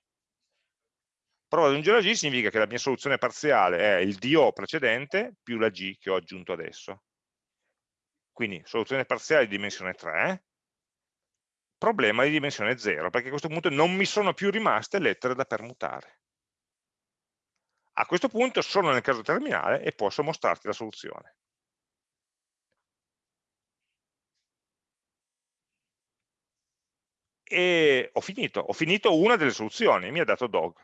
Provo ad aggiungere la g significa che la mia soluzione parziale è il DO precedente più la g che ho aggiunto adesso. Quindi soluzione parziale di dimensione 3, problema di dimensione 0, perché a questo punto non mi sono più rimaste lettere da permutare. A questo punto sono nel caso terminale e posso mostrarti la soluzione. E ho finito, ho finito una delle soluzioni, mi ha dato dog.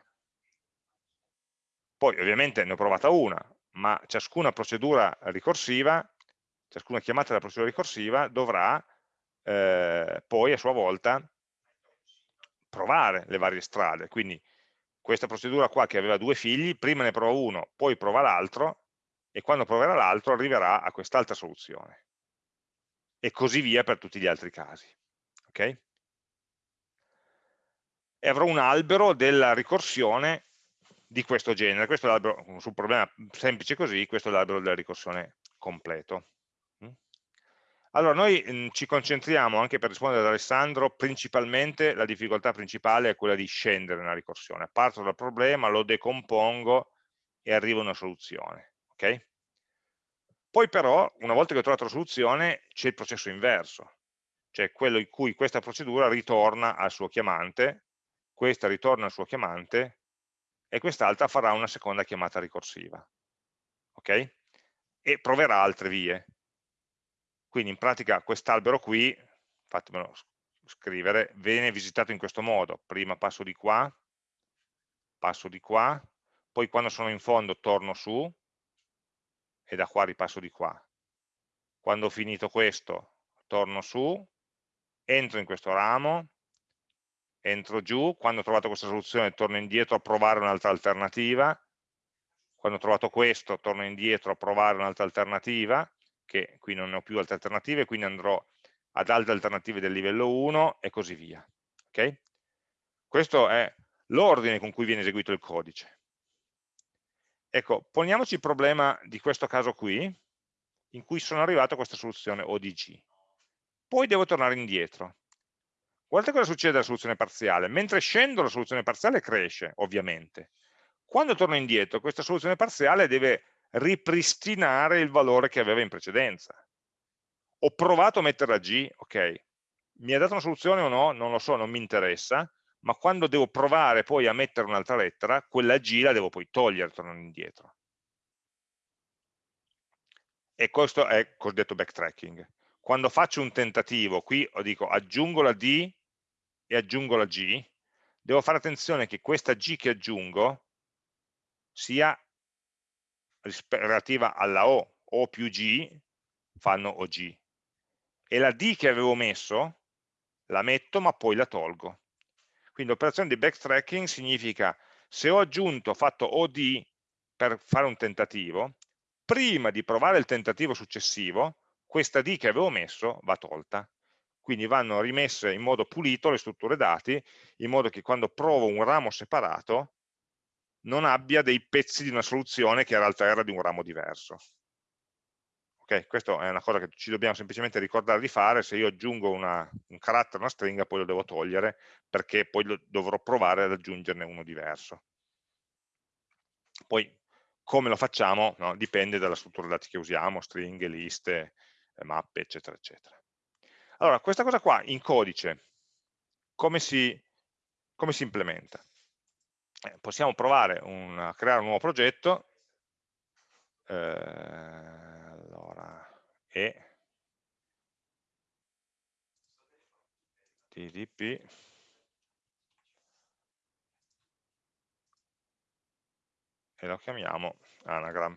Poi ovviamente ne ho provata una, ma ciascuna procedura ricorsiva, ciascuna chiamata della procedura ricorsiva dovrà eh, poi a sua volta provare le varie strade. Quindi questa procedura qua che aveva due figli, prima ne prova uno, poi prova l'altro, e quando proverà l'altro arriverà a quest'altra soluzione. E così via per tutti gli altri casi. Okay? E avrò un albero della ricorsione di questo genere. Questo è l'albero, su un problema semplice così, questo è l'albero della ricorsione completo. Allora, noi mhmm, ci concentriamo, anche per rispondere ad Alessandro, principalmente la difficoltà principale è quella di scendere nella ricorsione. Parto dal problema, lo decompongo e arrivo a una soluzione. Okay? Poi però, una volta che ho trovato la soluzione, c'è il processo inverso, cioè quello in cui questa procedura ritorna al suo chiamante, questa ritorna al suo chiamante e quest'altra farà una seconda chiamata ricorsiva. Ok? E proverà altre vie. Quindi in pratica quest'albero qui, fatemelo scrivere, viene visitato in questo modo. Prima passo di qua, passo di qua, poi quando sono in fondo torno su e da qua ripasso di qua. Quando ho finito questo torno su, entro in questo ramo, entro giù, quando ho trovato questa soluzione torno indietro a provare un'altra alternativa, quando ho trovato questo torno indietro a provare un'altra alternativa, che qui non ne ho più altre alternative, quindi andrò ad altre alternative del livello 1 e così via. Okay? Questo è l'ordine con cui viene eseguito il codice. Ecco, poniamoci il problema di questo caso qui, in cui sono arrivato a questa soluzione ODG. Poi devo tornare indietro. Guardate cosa succede alla soluzione parziale. Mentre scendo la soluzione parziale cresce, ovviamente. Quando torno indietro, questa soluzione parziale deve ripristinare il valore che aveva in precedenza. Ho provato a mettere la G, ok, mi ha dato una soluzione o no? Non lo so, non mi interessa, ma quando devo provare poi a mettere un'altra lettera, quella G la devo poi togliere tornando indietro. E questo è cosiddetto backtracking. Quando faccio un tentativo, qui dico aggiungo la D e aggiungo la G, devo fare attenzione che questa G che aggiungo sia relativa alla O, O più G fanno OG. E la D che avevo messo, la metto ma poi la tolgo. Quindi l'operazione di backtracking significa se ho aggiunto, fatto OD per fare un tentativo, prima di provare il tentativo successivo, questa D che avevo messo va tolta. Quindi vanno rimesse in modo pulito le strutture dati, in modo che quando provo un ramo separato, non abbia dei pezzi di una soluzione che in realtà era di un ramo diverso. Ok, questa è una cosa che ci dobbiamo semplicemente ricordare di fare, se io aggiungo una, un carattere, una stringa, poi lo devo togliere, perché poi dovrò provare ad aggiungerne uno diverso. Poi come lo facciamo no? dipende dalla struttura dati che usiamo, stringhe, liste, eh, mappe, eccetera, eccetera. Allora, questa cosa qua in codice, come si, come si implementa? eh, possiamo provare a creare un nuovo progetto. Eh, allora e. Tdp e lo chiamiamo anagram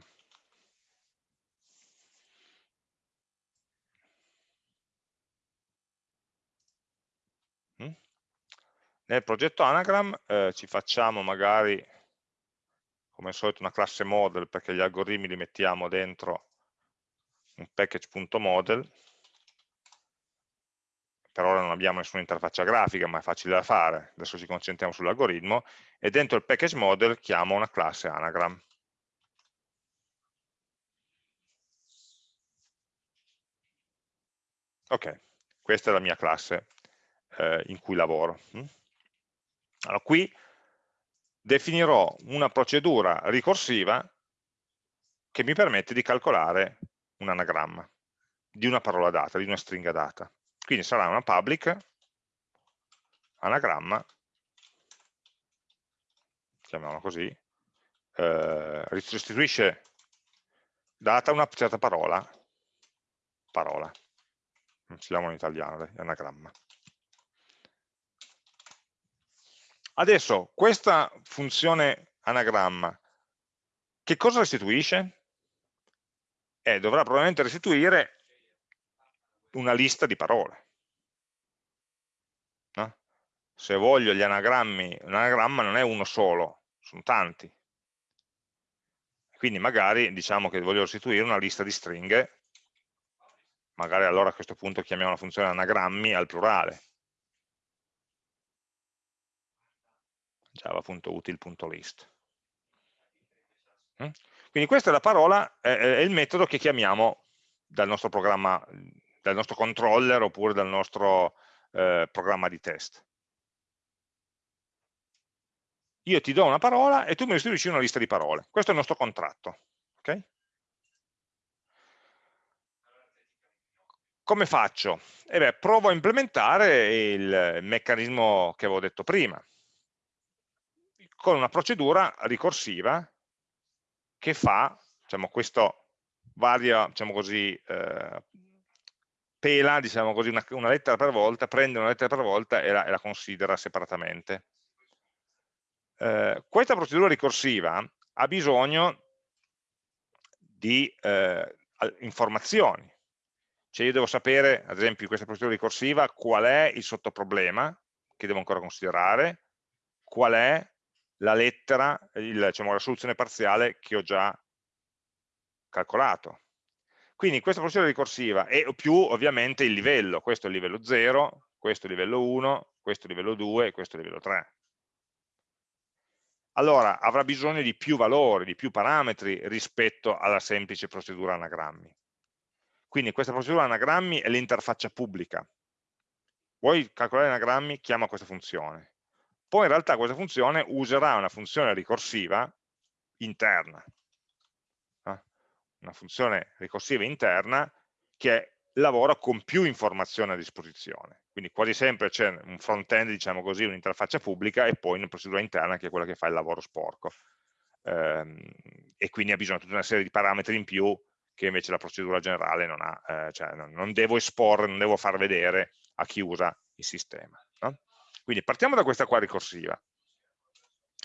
nel progetto Anagram eh, ci facciamo magari, come al solito, una classe model perché gli algoritmi li mettiamo dentro un package.model. Per ora non abbiamo nessuna interfaccia grafica, ma è facile da fare. Adesso ci concentriamo sull'algoritmo. E dentro il package model chiamo una classe Anagram. Ok, questa è la mia classe eh, in cui lavoro. Mm? Allora, qui definirò una procedura ricorsiva che mi permette di calcolare un anagramma di una parola data, di una stringa data. Quindi sarà una public anagramma, chiamiamola così, eh, restituisce data una certa parola, parola, non ci in italiano, dai, anagramma. Adesso, questa funzione anagramma, che cosa restituisce? Eh, dovrà probabilmente restituire una lista di parole. No? Se voglio gli anagrammi, un anagramma non è uno solo, sono tanti. Quindi magari diciamo che voglio restituire una lista di stringhe, magari allora a questo punto chiamiamo la funzione anagrammi al plurale. java.util.list. Mm? Quindi questa è la parola, è, il metodo che chiamiamo dal nostro programma dal nostro controller oppure dal nostro eh, programma di test. Io ti do una parola e tu mi restituisci una lista di parole. Questo è il nostro contratto. Okay? Come faccio? Eh beh, provo a implementare il meccanismo che avevo detto prima, con una procedura ricorsiva che fa, diciamo, questo varia, diciamo così, eh, pela diciamo così, una, una, lettera per volta, prende una lettera per volta e la, e la considera separatamente. Eh, questa procedura ricorsiva ha bisogno di eh, informazioni, cioè io devo sapere, ad esempio in questa procedura ricorsiva, qual è il sottoproblema che devo ancora considerare, qual è la lettera, il, diciamo, la soluzione parziale che ho già calcolato. Quindi questa procedura ricorsiva e più ovviamente il livello, questo è il livello 0, questo è il livello 1, questo è il livello 2 e questo è il livello 3. Allora avrà bisogno di più valori, di più parametri rispetto alla semplice procedura anagrammi. Quindi questa procedura anagrammi è l'interfaccia pubblica. Vuoi calcolare anagrammi? Chiama questa funzione. Poi in realtà questa funzione userà una funzione ricorsiva interna, una funzione ricorsiva interna che lavora con più informazioni a disposizione. Quindi quasi sempre c'è un front-end, diciamo così, un'interfaccia pubblica e poi una procedura interna che è quella che fa il lavoro sporco. Ehm, e quindi ha bisogno di tutta una serie di parametri in più che invece la procedura generale non ha, eh, cioè non, devo esporre, non devo far vedere a chi usa il sistema. No? Quindi partiamo da questa qua ricorsiva.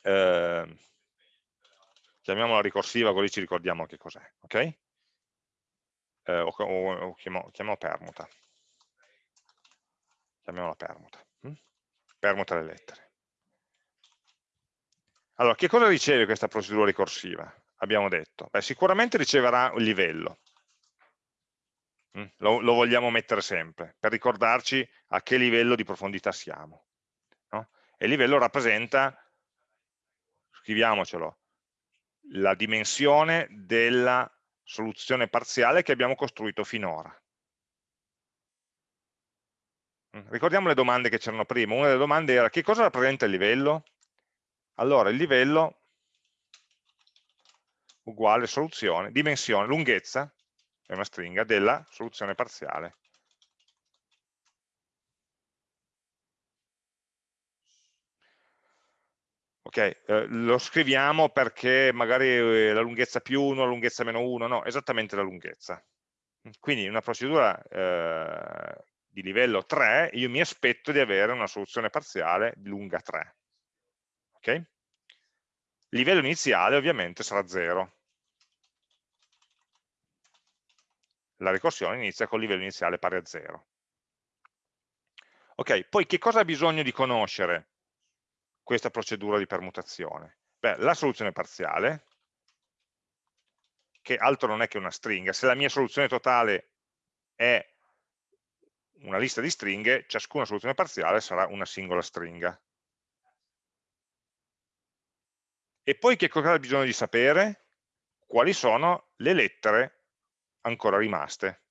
Eh, chiamiamola ricorsiva così ci ricordiamo che cos'è, ok? Eh, o, o, o chiamiamo, chiamiamo, permuta. Chiamiamola permuta. Hm? Permuta le lettere. Allora, che cosa riceve questa procedura ricorsiva? Abbiamo detto, Beh, sicuramente riceverà un livello, hm? lo, lo, vogliamo mettere sempre, per ricordarci a che livello di profondità siamo. E il livello rappresenta, scriviamocelo, la dimensione della soluzione parziale che abbiamo costruito finora. Mm, ricordiamo le domande che c'erano prima. Una delle domande era che cosa rappresenta il livello? Allora, il livello uguale soluzione, dimensione, lunghezza, è una stringa, della soluzione parziale. Ok, eh, lo scriviamo perché magari eh, la lunghezza più 1, la lunghezza meno 1, no, esattamente la lunghezza. Quindi in una procedura eh, di livello 3 io mi aspetto di avere una soluzione parziale lunga 3. Ok? Il livello iniziale ovviamente sarà 0. La ricorsione inizia con il livello iniziale pari a 0. Ok, poi che cosa ha bisogno di conoscere questa procedura di permutazione? Beh, la soluzione parziale, che altro non è che una stringa, se la mia soluzione totale è una lista di stringhe, ciascuna soluzione parziale sarà una singola stringa. E poi che cosa ha bisogno di sapere? Quali sono le lettere ancora rimaste.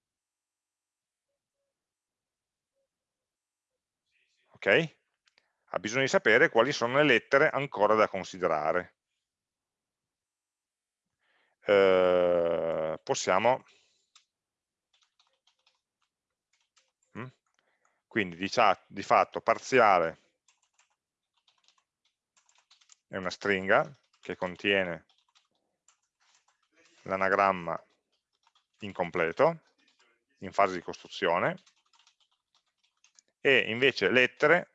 ok? Ha bisogno di sapere quali sono le lettere ancora da considerare. Eh, possiamo mm? quindi di, di fatto parziale è una stringa che contiene l'anagramma incompleto in fase di costruzione e invece lettere,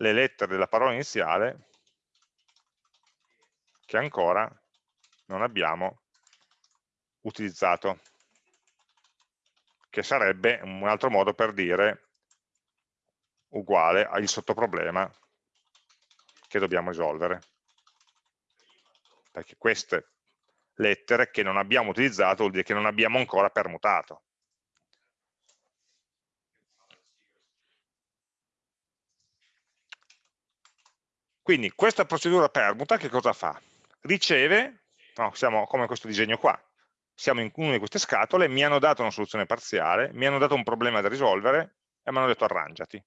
le lettere della parola iniziale che ancora non abbiamo utilizzato, che sarebbe un altro modo per dire uguale al sottoproblema che dobbiamo risolvere. Perché queste lettere che non abbiamo utilizzato vuol dire che non abbiamo ancora permutato. Quindi questa procedura permuta che cosa fa? Riceve, no, siamo come questo disegno qua, siamo in una di queste scatole, mi hanno dato una soluzione parziale, mi hanno dato un problema da risolvere e mi hanno detto arrangiati.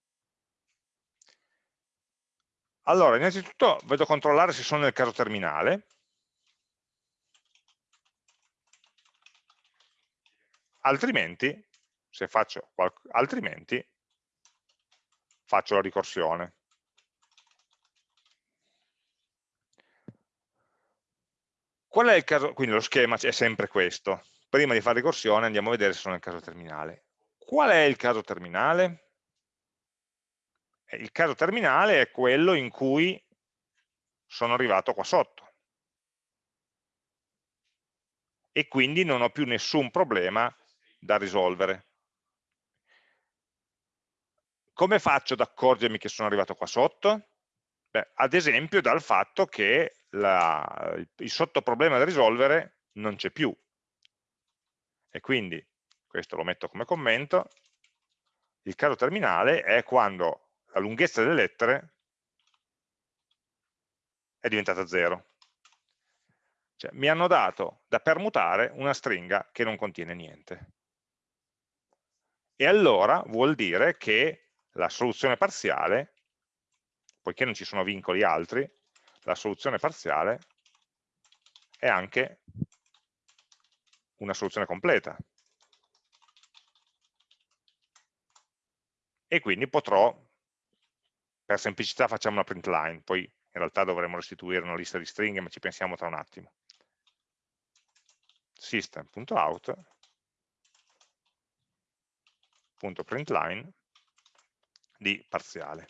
Allora, innanzitutto vedo controllare se sono nel caso terminale, altrimenti, se faccio altrimenti, faccio la ricorsione. Qual è il caso? Quindi lo schema è sempre questo. Prima di fare ricorsione andiamo a vedere se sono nel caso terminale. Qual è il caso terminale? Eh, il caso terminale è quello in cui sono arrivato qua sotto. E quindi non ho più nessun problema da risolvere. Come faccio ad accorgermi che sono arrivato qua sotto? Beh, ad esempio dal fatto che la, il sottoproblema da risolvere non c'è più. E quindi, questo lo metto come commento, il caso terminale è quando la lunghezza delle lettere è diventata 0. Cioè, mi hanno dato da permutare una stringa che non contiene niente. E allora vuol dire che la soluzione parziale, poiché non ci sono vincoli altri, la soluzione parziale è anche una soluzione completa. E quindi potrò, per semplicità facciamo una print line, poi in realtà dovremo restituire una lista di stringhe, ma ci pensiamo tra un attimo. system.out.println di parziale.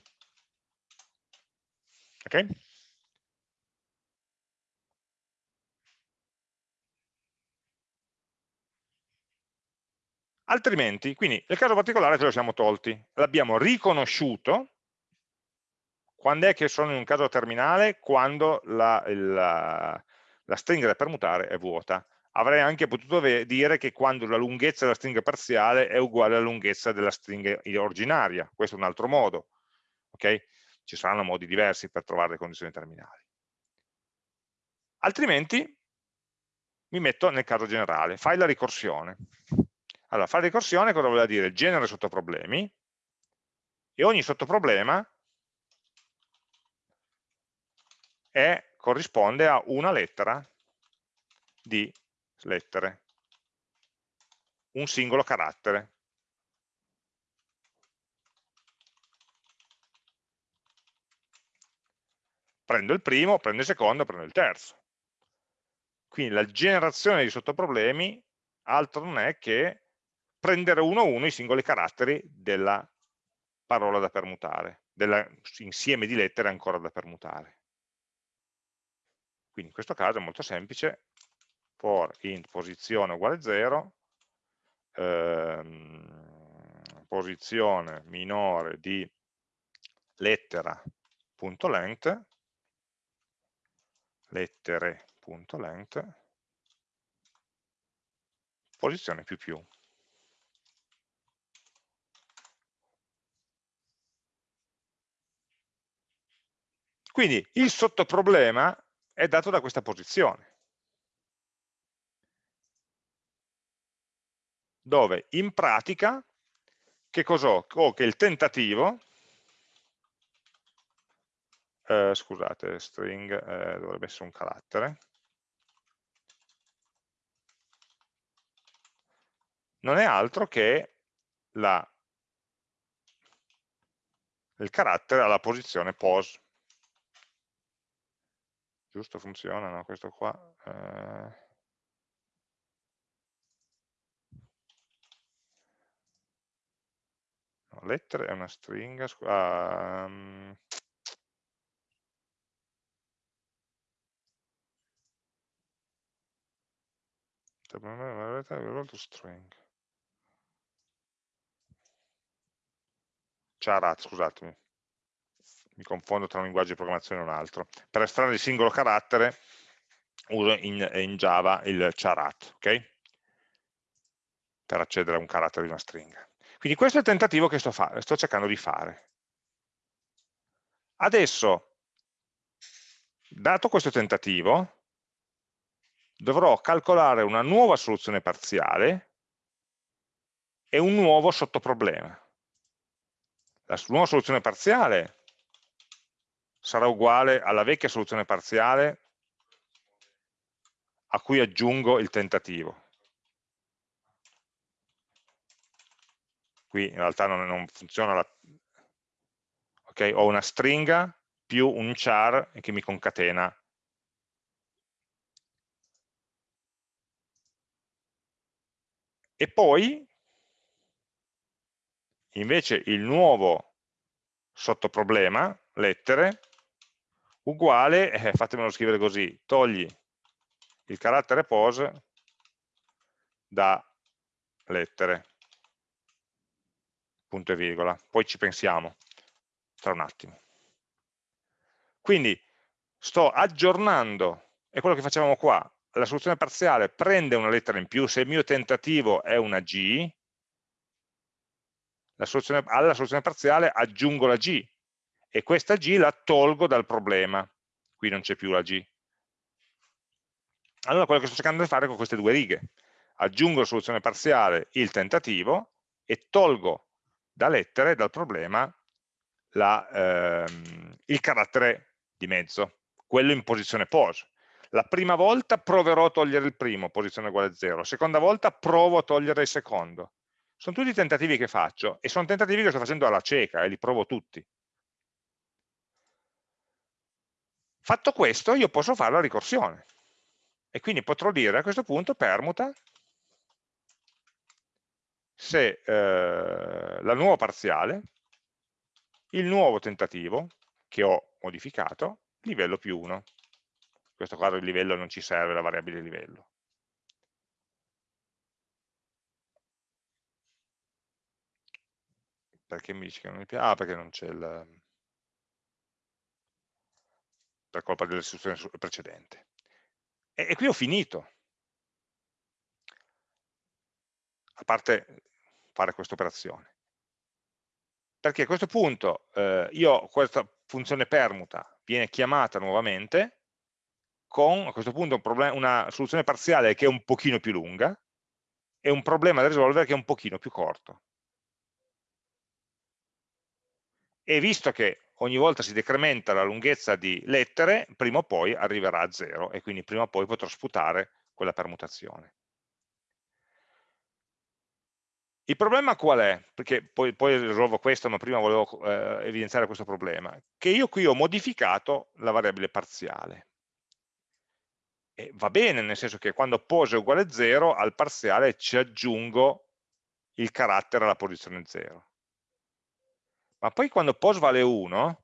Ok? Altrimenti, quindi nel caso particolare ce lo siamo tolti, l'abbiamo riconosciuto, quando è che sono in un caso terminale? Quando la, la, la stringa da permutare è vuota. Avrei anche potuto dire che quando la lunghezza della stringa parziale è uguale alla lunghezza della stringa originaria, questo è un altro modo. Okay? Ci saranno modi diversi per trovare le condizioni terminali. Altrimenti mi metto nel caso generale, fai la ricorsione. Allora, fare ricorsione cosa vuol dire? Genere sottoproblemi e ogni sottoproblema è, corrisponde a una lettera di lettere, un singolo carattere. Prendo il primo, prendo il secondo, prendo il terzo. Quindi la generazione di sottoproblemi altro non è che prendere uno a uno i singoli caratteri della parola da permutare, dell'insieme di lettere ancora da permutare. Quindi in questo caso è molto semplice, for int posizione uguale 0, ehm, posizione minore di lettera.length, lettere.length, posizione più più. Quindi il sottoproblema è dato da questa posizione, dove in pratica che cos'ho? Ho che il tentativo eh, scusate, string eh, dovrebbe essere un carattere, non è altro che la, il carattere alla posizione pos. Giusto, funziona, no? Questo qua... Eh... No, lettere è una stringa... Um... string charat, scusatemi, mi confondo tra un linguaggio di programmazione e un altro. Per estrarre il singolo carattere uso in, in Java il charat, ok? Per accedere a un carattere di una stringa. Quindi questo è il tentativo che sto, sto cercando di fare. Adesso, dato questo tentativo, dovrò calcolare una nuova soluzione parziale e un nuovo sottoproblema. La nuova soluzione parziale sarà uguale alla vecchia soluzione parziale a cui aggiungo il tentativo. Qui in realtà non, non funziona la... Ok, ho una stringa più un char che mi concatena e poi invece il nuovo sottoproblema, lettere, uguale, eh, fatemelo scrivere così, togli il carattere pose da lettere, punto e virgola, poi ci pensiamo tra un attimo. Quindi sto aggiornando, è quello che facevamo qua, la soluzione parziale prende una lettera in più, se il mio tentativo è una G, soluzione, alla soluzione parziale aggiungo la G e questa G la tolgo dal problema, qui non c'è più la G. Allora quello che sto cercando di fare con queste due righe, aggiungo la soluzione parziale, il tentativo, e tolgo da lettere, dal problema, la, ehm, il carattere di mezzo, quello in posizione pos. La prima volta proverò a togliere il primo, posizione uguale a 0, la seconda volta provo a togliere il secondo. Sono tutti tentativi che faccio e sono tentativi che sto facendo alla cieca e li provo tutti. Fatto questo, io posso fare la ricorsione e quindi potrò dire a questo punto permuta se eh, la nuova parziale, il nuovo tentativo che ho modificato, livello più 1 questo caso il livello non ci serve, la variabile livello. Perché mi dice che non mi piace? Ah, perché non c'è il... per colpa dell'istruzione precedente. E, e qui ho finito. A parte fare questa operazione. Perché a questo punto eh, io questa funzione permuta viene chiamata nuovamente con a questo punto un problema, una soluzione parziale che è un pochino più lunga e un problema da risolvere che è un pochino più corto. E visto che ogni volta si decrementa la lunghezza di lettere, prima o poi arriverà a zero e quindi prima o poi potrò sputare quella permutazione. Il problema qual è? Perché poi, poi risolvo questo, ma prima volevo eh, evidenziare questo problema, che io qui ho modificato la variabile parziale. E va bene, nel senso che quando pose uguale 0, al parziale ci aggiungo il carattere alla posizione 0. Ma poi quando pos vale 1,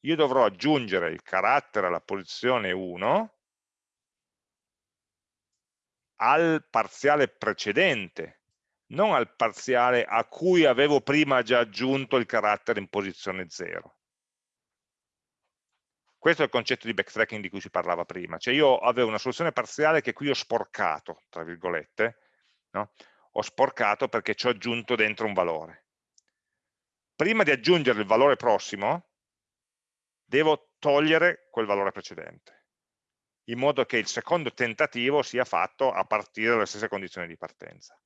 io dovrò aggiungere il carattere alla posizione 1 al parziale precedente, non al parziale a cui avevo prima già aggiunto il carattere in posizione 0. Questo è il concetto di backtracking di cui si parlava prima, cioè io avevo una soluzione parziale che qui ho sporcato, tra virgolette, no? ho sporcato perché ci ho aggiunto dentro un valore. Prima di aggiungere il valore prossimo, devo togliere quel valore precedente, in modo che il secondo tentativo sia fatto a partire dalle stesse condizioni di partenza.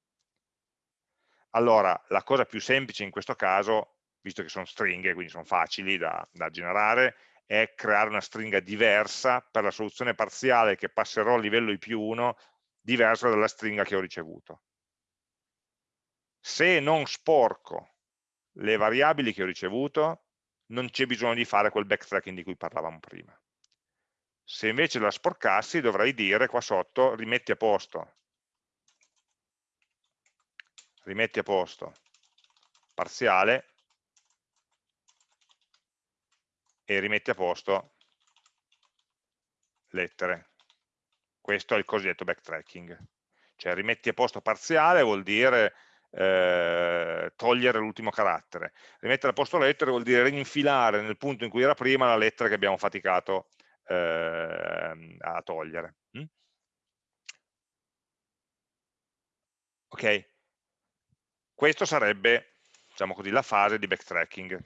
Allora, la cosa più semplice in questo caso, visto che sono stringhe, quindi sono facili da, da generare, è creare una stringa diversa per la soluzione parziale che passerò a livello i più 1, diversa dalla stringa che ho ricevuto. Se non sporco le variabili che ho ricevuto, non c'è bisogno di fare quel backtracking di cui parlavamo prima. Se invece la sporcassi dovrei dire qua sotto rimetti a posto, rimetti a posto parziale e rimetti a posto lettere. Questo è il cosiddetto backtracking. Cioè rimetti a posto parziale vuol dire eh, togliere l'ultimo carattere. Rimettere a posto lettere vuol dire rinfilare nel punto in cui era prima la lettera che abbiamo faticato eh, a togliere. Mm? Ok, questo sarebbe, diciamo così, la fase di backtracking.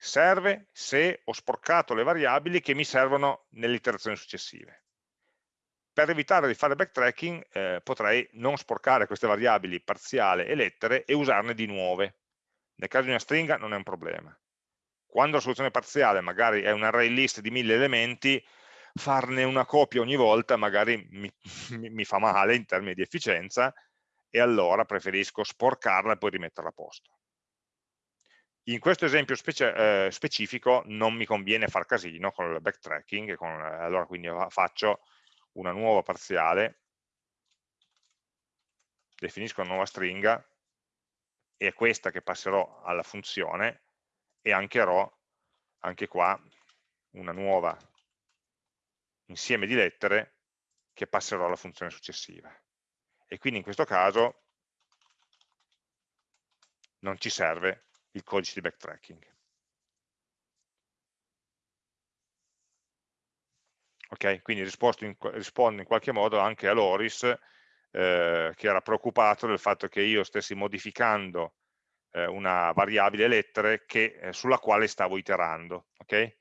Serve se ho sporcato le variabili che mi servono nelle iterazioni successive per evitare di fare backtracking eh, potrei non sporcare queste variabili parziale e lettere e usarne di nuove. Nel caso di una stringa non è un problema. Quando la soluzione parziale magari è un array list di mille elementi, farne una copia ogni volta magari [LAUGHS] mi, mi fa male in termini di efficienza e allora preferisco sporcarla e poi rimetterla a posto. In questo esempio specie, eh, specifico non mi conviene far casino con il backtracking, con, allora quindi faccio una nuova parziale, definisco una nuova stringa, e è questa che passerò alla funzione, e ancherò anche qua una nuova insieme di lettere che passerò alla funzione successiva. E quindi in questo caso non ci serve il codice di backtracking. Okay? Quindi in, rispondo in qualche modo anche a Loris, eh, che era preoccupato del fatto che io stessi modificando eh, una variabile lettere che, eh, sulla quale stavo iterando. Okay?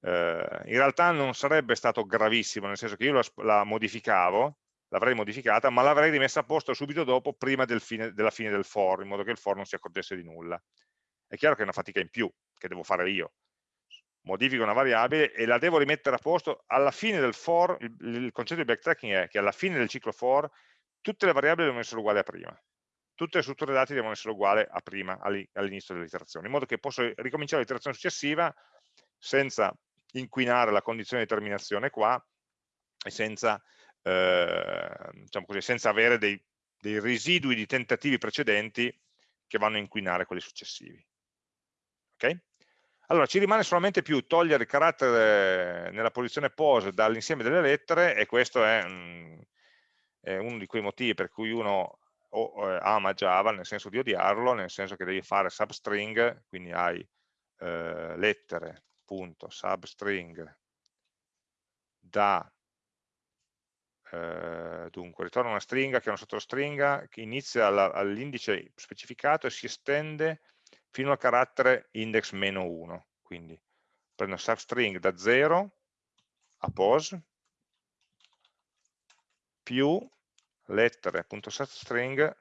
Eh, in realtà non sarebbe stato gravissimo, nel senso che io la, la modificavo, l'avrei modificata, ma l'avrei rimessa a posto subito dopo, prima del fine, della fine del for, in modo che il for non si accorgesse di nulla. È chiaro che è una fatica in più, che devo fare io, modifico una variabile e la devo rimettere a posto alla fine del for, il, il, concetto di backtracking è che alla fine del ciclo for tutte le variabili devono essere uguali a prima, tutte le strutture dati devono essere uguali a prima, all'inizio dell'iterazione, in modo che posso ricominciare l'iterazione successiva senza inquinare la condizione di terminazione qua e senza, eh, diciamo così, senza avere dei, dei residui di tentativi precedenti che vanno a inquinare quelli successivi. Okay? Allora, ci rimane solamente più togliere il carattere nella posizione pose dall'insieme delle lettere e questo è, mm, è, uno di quei motivi per cui uno eh, ama Java, nel senso di odiarlo, nel senso che devi fare substring, quindi hai eh, lettere, da eh, dunque ritorna una stringa che è una sottostringa che inizia all'indice specificato e si estende fino al carattere index meno 1. Quindi prendo substring da 0 a pos più lettere.substring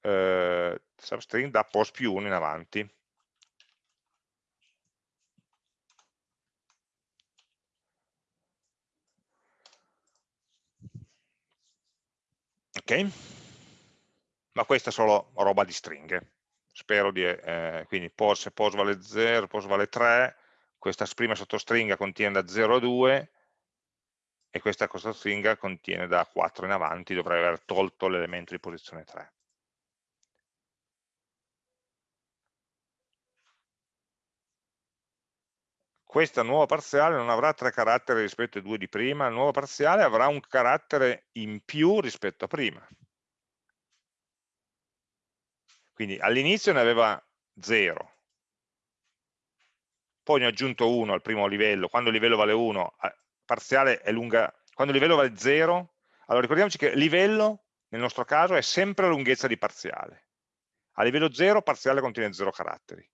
eh, substring da pos più 1 in avanti. Ok? Ma questa è solo roba di stringhe. Spero di, eh, quindi pos, se pos vale 0, pos vale 3, questa prima sottostringa contiene da 0 a 2 e questa sottostringa contiene da 4 in avanti, dovrei aver tolto l'elemento di posizione 3. Questa nuova parziale non avrà tre caratteri rispetto ai due di prima, la nuova parziale avrà un carattere in più rispetto a prima. Quindi all'inizio ne aveva 0, poi ne ho aggiunto 1 al primo livello, quando il livello vale 1, parziale è lunga, quando il livello vale 0, allora ricordiamoci che livello nel nostro caso è sempre la lunghezza di parziale. A livello 0 parziale contiene 0 caratteri.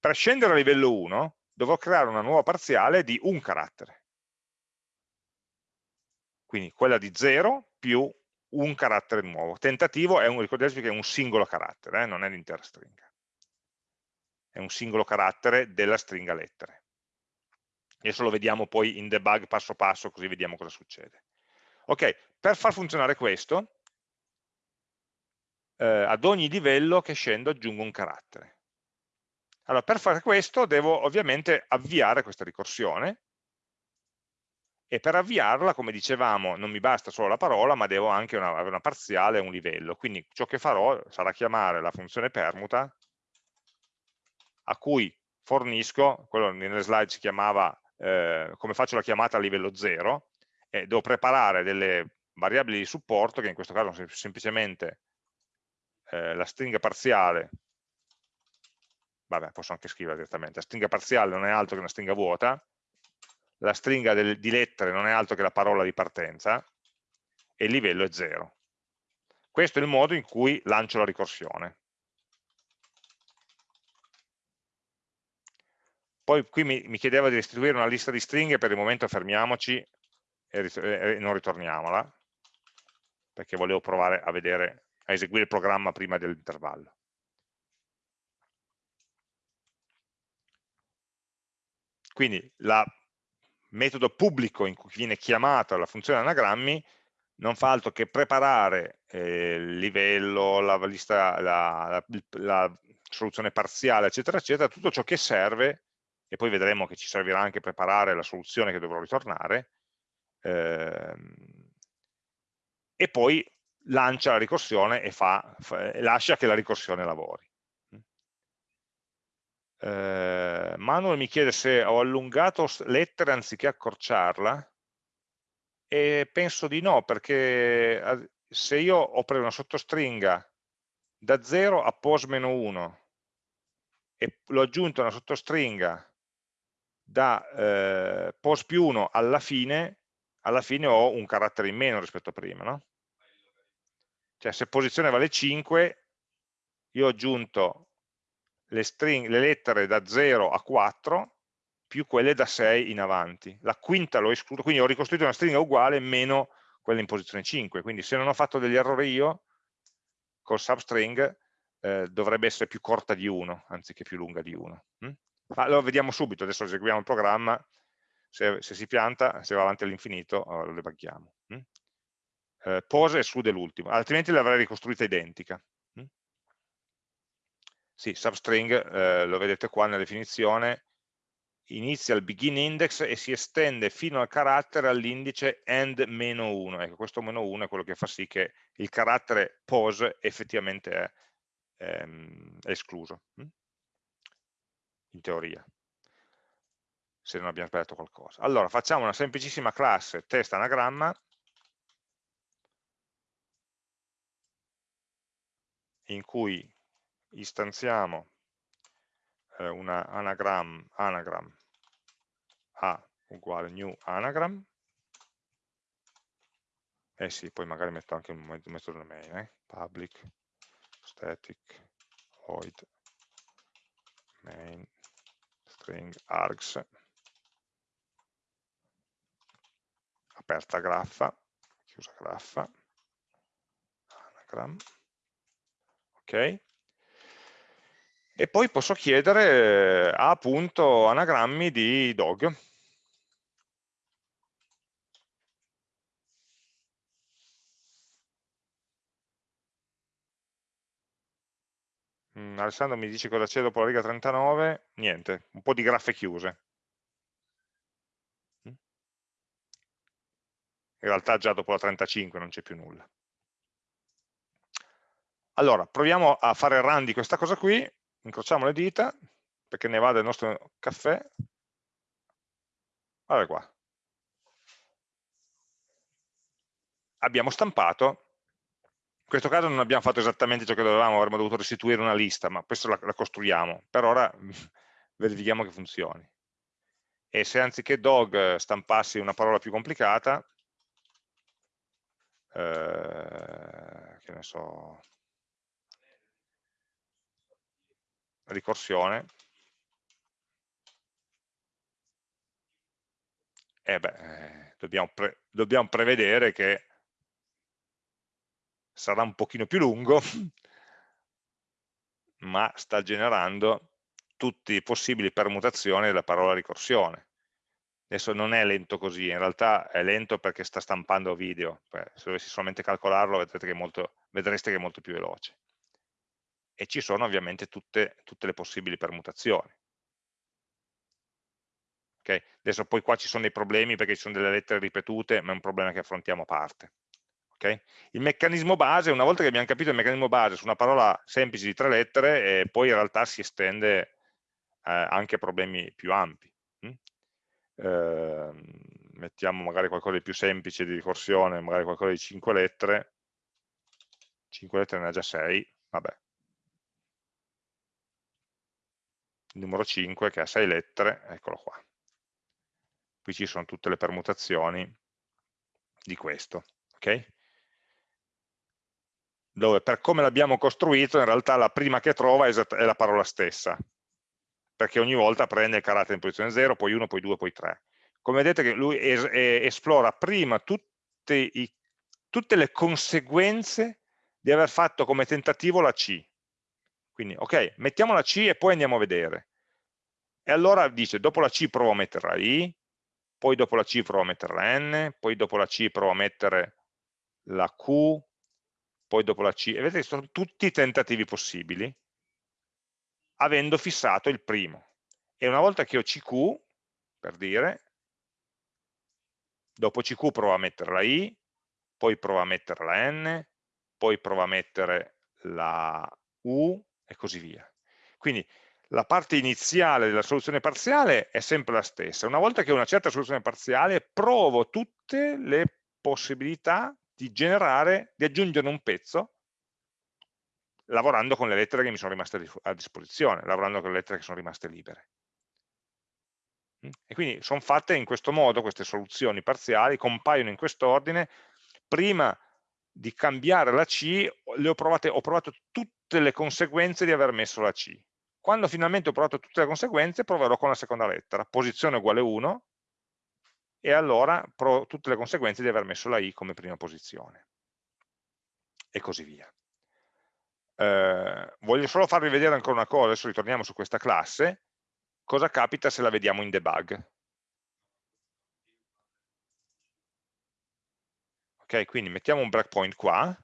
Per scendere a livello 1 dovrò creare una nuova parziale di un carattere. Quindi quella di 0 più un carattere nuovo. Tentativo è un, ricordatevi che è un singolo carattere, eh, non è l'intera stringa. è un singolo carattere della stringa lettere. Adesso lo vediamo poi in debug passo passo, così vediamo cosa succede. Ok, per far funzionare questo, eh, ad ogni livello che scendo aggiungo un carattere. Allora, per fare questo devo ovviamente avviare questa ricorsione e per avviarla, come dicevamo, non mi basta solo la parola, ma devo anche una, una parziale e un livello. Quindi ciò che farò sarà chiamare la funzione permuta a cui fornisco, quello nelle slide si chiamava eh, come faccio la chiamata a livello 0, e devo preparare delle variabili di supporto, che in questo caso sono semplicemente eh, la stringa parziale vabbè posso anche scrivere direttamente, la stringa parziale non è altro che una stringa vuota, la stringa del, di lettere non è altro che la parola di partenza e il livello è 0. Questo è il modo in cui lancio la ricorsione. Poi qui mi, mi chiedeva di restituire una lista di stringhe, per il momento fermiamoci e, e non ritorniamola, perché volevo provare a vedere, a eseguire il programma prima dell'intervallo. Quindi il metodo pubblico in cui viene chiamata la funzione anagrammi non fa altro che preparare eh, il livello, la, lista, la, la, la, soluzione parziale, eccetera, eccetera, tutto ciò che serve, e poi vedremo che ci servirà anche preparare la soluzione che dovrò ritornare, ehm, e poi lancia la ricorsione e fa, fa, lascia che la ricorsione lavori eh, Manuel mi chiede se ho allungato lettere anziché accorciarla e penso di no perché se io ho preso una sottostringa da 0 a pos-1 e l'ho aggiunto una sottostringa da eh, pos più 1 alla fine, alla fine ho un carattere in meno rispetto a prima, no? Cioè se posizione vale 5, io ho aggiunto le, string, le lettere da 0 a 4 più quelle da 6 in avanti. La quinta l'ho escluso, quindi ho ricostruito una stringa uguale meno quella in posizione 5. Quindi se non ho fatto degli errori io, col substring eh, dovrebbe essere più corta di 1, anziché più lunga di 1. Mm? Ma lo vediamo subito, adesso eseguiamo il programma, se, se si pianta, se va avanti all'infinito, lo debughiamo. Mm? Eh, pose esclude l'ultimo, altrimenti l'avrei ricostruita identica. Sì, substring, eh, lo vedete qua nella definizione, inizia il begin index e si estende fino al carattere all'indice end-1. Ecco, questo meno 1 è quello che fa sì che il carattere pose effettivamente è, ehm, escluso, hm? in teoria, se non abbiamo sbagliato qualcosa. Allora, facciamo una semplicissima classe test anagramma, in cui istanziamo eh, una anagram, anagram. A uguale new anagram. Eh sì, poi magari metto anche un metodo main, eh? public static void main string args. Aperta graffa, chiusa graffa, anagram, ok? E poi posso chiedere a appunto anagrammi di dog. Mm, Alessandro mi dice cosa c'è dopo la riga 39, niente, un po' di graffe chiuse. Mm. In realtà già dopo la 35 non c'è più nulla. Allora, proviamo a fare run di questa cosa qui incrociamo le dita perché ne va del nostro caffè guarda qua abbiamo stampato in questo caso non abbiamo fatto esattamente ciò che dovevamo, avremmo dovuto restituire una lista, ma questo la, la costruiamo. Per ora [LAUGHS] verifichiamo che funzioni. E se anziché dog stampassi una parola più complicata, eh, che ne so, ricorsione, eh beh, eh, dobbiamo, pre dobbiamo prevedere che sarà un pochino più lungo, [CLEARS THROAT] ma sta generando tutte le possibili permutazioni della parola ricorsione. Adesso non è lento così, in realtà è lento perché sta stampando video, se dovessi solamente calcolarlo che molto, vedreste che è molto più veloce. E ci sono ovviamente tutte, tutte le possibili permutazioni. Okay? Adesso poi qua ci sono dei problemi perché ci sono delle lettere ripetute, ma è un problema che affrontiamo a parte. Okay? Il meccanismo base, una volta che abbiamo capito il meccanismo base su una parola semplice di tre lettere, eh, poi in realtà si estende eh, anche a problemi più ampi. Hm? Eh, mettiamo magari qualcosa di più semplice di ricorsione, magari qualcosa di 5 lettere, 5 lettere ne ha già 6, vabbè. Il numero 5 che ha 6 lettere, eccolo qua. Qui ci sono tutte le permutazioni di questo. Okay? Dove per come l'abbiamo costruito in realtà la prima che trova è la parola stessa, perché ogni volta prende il carattere in posizione 0, poi 1, poi 2, poi 3. Come vedete che lui es esplora prima i, tutte le conseguenze di aver fatto come tentativo la C. Quindi, ok, mettiamo la C e poi andiamo a vedere. E allora dice, dopo la C provo a mettere la I, poi dopo la C provo a mettere la N, poi dopo la C provo a mettere la Q, poi dopo la C. E vedete, sono tutti i tentativi possibili, avendo fissato il primo. E una volta che ho CQ, per dire, dopo CQ provo a mettere la I, poi provo a mettere la N, poi provo a mettere la U e così via. Quindi la parte iniziale della soluzione parziale è sempre la stessa. Una volta che ho una certa soluzione parziale, provo tutte le possibilità di generare, di aggiungere un pezzo lavorando con le lettere che mi sono rimaste a disposizione, lavorando con le lettere che sono rimaste libere. Mm? E quindi sono fatte in questo modo, queste soluzioni parziali, compaiono in quest'ordine, prima di cambiare la C ho, provate, ho provato tutte le conseguenze di aver messo la C. Quando finalmente ho provato tutte le conseguenze, proverò con la seconda lettera, posizione uguale 1, e allora provo tutte le conseguenze di aver messo la I come prima posizione. E così via. Eh, voglio solo farvi vedere ancora una cosa, adesso ritorniamo su questa classe, cosa capita se la vediamo in debug. Ok, quindi mettiamo un breakpoint qua,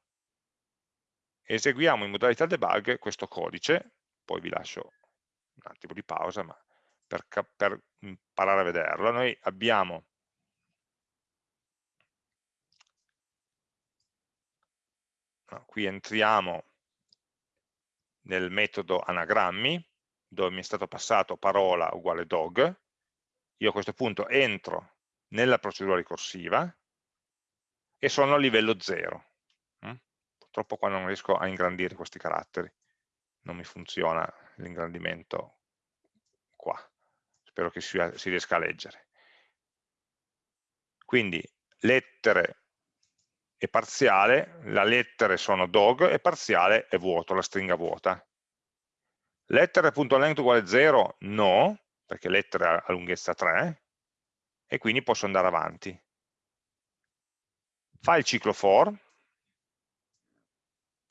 eseguiamo in modalità debug questo codice, poi vi lascio un attimo di pausa, ma per, per imparare a vederlo, noi abbiamo no, qui entriamo nel metodo anagrammi, dove mi è stato passato parola uguale dog, io a questo punto entro nella procedura ricorsiva e sono a livello 0. Mm? Purtroppo qua non riesco a ingrandire questi caratteri, non mi funziona l'ingrandimento qua, spero che si, riesca a leggere. Quindi lettere e parziale, la lettere sono dog e parziale è vuoto, la stringa vuota. Lettere.length uguale 0? No, perché lettere ha lunghezza 3 e quindi posso andare avanti. Fa il ciclo for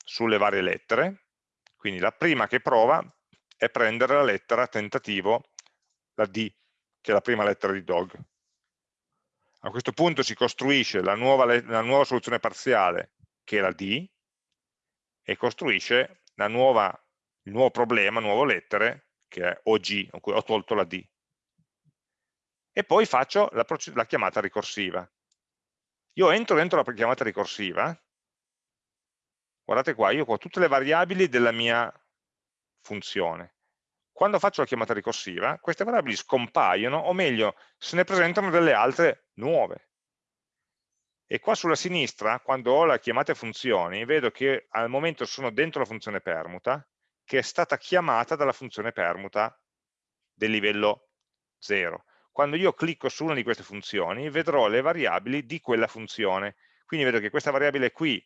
sulle varie lettere, quindi la prima che prova è prendere la lettera tentativo, la D, che è la prima lettera di dog. A questo punto si costruisce la nuova, la nuova soluzione parziale, che è la D, e costruisce nuova, il nuovo problema, nuove lettere, che è OG, in cui ho tolto la D. E poi faccio la, la chiamata ricorsiva. Io entro dentro la chiamata ricorsiva, guardate qua, io ho tutte le variabili della mia funzione. Quando faccio la chiamata ricorsiva, queste variabili scompaiono, o meglio, se ne presentano delle altre nuove. E qua sulla sinistra, quando ho la chiamata funzioni, vedo che al momento sono dentro la funzione permuta, che è stata chiamata dalla funzione permuta del livello 0. Quando io clicco su una di queste funzioni, vedrò le variabili di quella funzione. Quindi vedo che questa variabile qui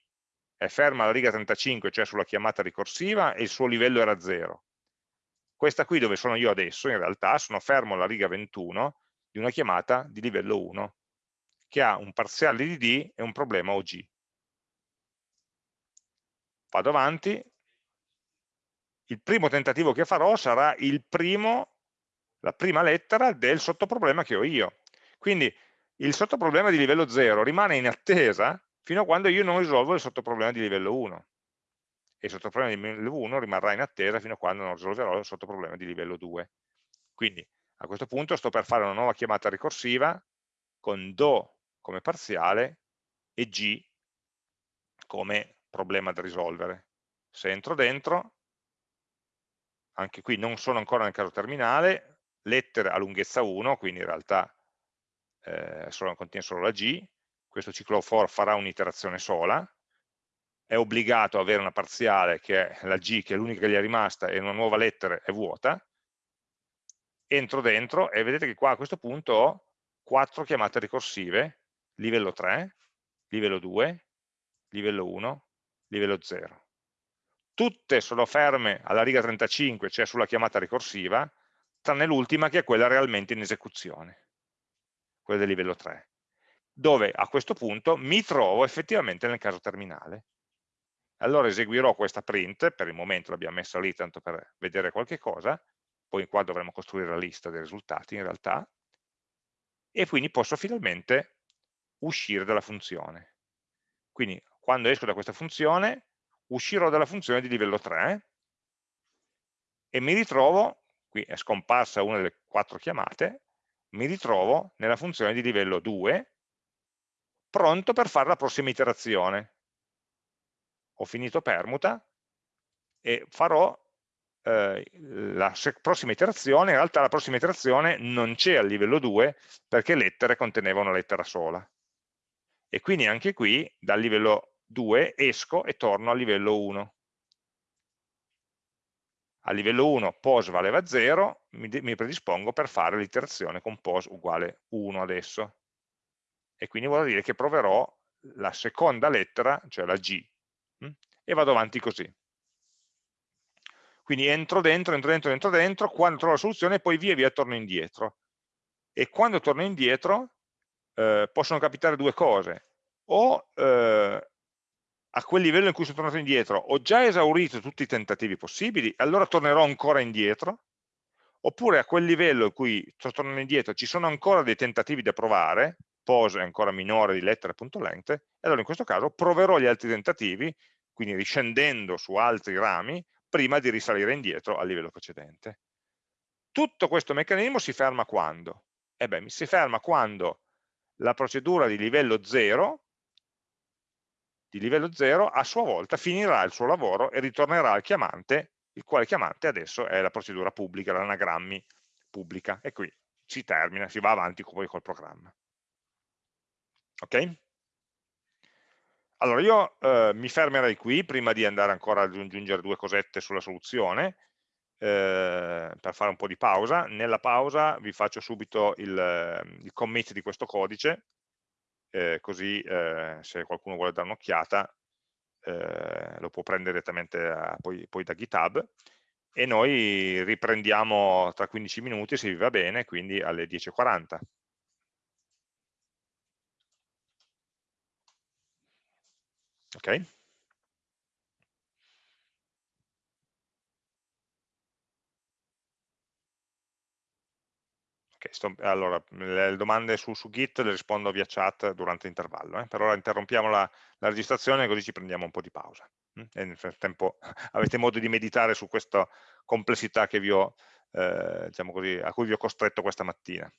è ferma alla riga 35, cioè sulla chiamata ricorsiva, e il suo livello era 0 questa qui dove sono io adesso, in realtà, sono fermo alla riga 21 di una chiamata di livello 1, che ha un parziale di D e un problema OG. Vado avanti, il primo tentativo che farò sarà il primo, la prima lettera del sottoproblema che ho io. Quindi il sottoproblema di livello 0 rimane in attesa fino a quando io non risolvo il sottoproblema di livello 1 e il sottoproblema di livello 1 rimarrà in attesa fino a quando non risolverò il sottoproblema di livello 2. Quindi a questo punto sto per fare una nuova chiamata ricorsiva con do come parziale e g come problema da risolvere. Se entro dentro, anche qui non sono ancora nel caso terminale, lettere a lunghezza 1, quindi in realtà eh, solo, contiene solo la g, questo ciclo for farà un'iterazione sola, è obbligato ad avere una parziale che è la G, che è l'unica che gli è rimasta, e una nuova lettera è vuota, entro dentro e vedete che qua a questo punto ho quattro chiamate ricorsive, livello 3, livello 2, livello 1, livello 0. Tutte sono ferme alla riga 35, cioè sulla chiamata ricorsiva, tranne l'ultima che è quella realmente in esecuzione, quella del livello 3, dove a questo punto mi trovo effettivamente nel caso terminale allora eseguirò questa print, per il momento l'abbiamo messa lì tanto per vedere qualche cosa, poi qua dovremo costruire la lista dei risultati in realtà, e quindi posso finalmente uscire dalla funzione. Quindi quando esco da questa funzione, uscirò dalla funzione di livello 3 e mi ritrovo, qui è scomparsa una delle quattro chiamate, mi ritrovo nella funzione di livello 2, pronto per fare la prossima iterazione, ho finito permuta e farò eh, la prossima iterazione, in realtà la prossima iterazione non c'è al livello 2 perché lettere conteneva una lettera sola. E quindi anche qui dal livello 2 esco e torno al livello 1. A livello 1 pos valeva 0, mi, mi predispongo per fare l'iterazione con pos uguale 1 adesso. E quindi vuol dire che proverò la seconda lettera, cioè la G, Mm? e vado avanti così. Quindi entro dentro, entro dentro, entro dentro, quando trovo la soluzione poi via via torno indietro. E quando torno indietro eh, possono capitare due cose. O eh, a quel livello in cui sono tornato indietro ho già esaurito tutti i tentativi possibili, allora tornerò ancora indietro, oppure a quel livello in cui sto tornando indietro ci sono ancora dei tentativi da provare, pose ancora minore di lettere.length, e allora in questo caso proverò gli altri tentativi, quindi riscendendo su altri rami, prima di risalire indietro al livello precedente. Tutto questo meccanismo si ferma quando? Eh beh, si ferma quando la procedura di livello 0 di livello 0 a sua volta finirà il suo lavoro e ritornerà al chiamante, il quale chiamante adesso è la procedura pubblica, l'anagrammi pubblica, e qui si termina, si va avanti poi col programma. Ok? Allora io eh, mi fermerei qui prima di andare ancora ad aggiungere due cosette sulla soluzione eh, per fare un po' di pausa. Nella pausa vi faccio subito il, il commit di questo codice eh, così eh, se qualcuno vuole dare un'occhiata eh, lo può prendere direttamente a, poi, poi da GitHub e noi riprendiamo tra 15 minuti se vi va bene, quindi alle 10.40. ok? Sto, allora, le domande su, su, Git le rispondo via chat durante l'intervallo, eh? per ora interrompiamo la, la, registrazione così ci prendiamo un po' di pausa e nel frattempo [LAUGHS] avete modo di meditare su questa complessità ho, eh, diciamo così, a cui vi ho costretto questa mattina.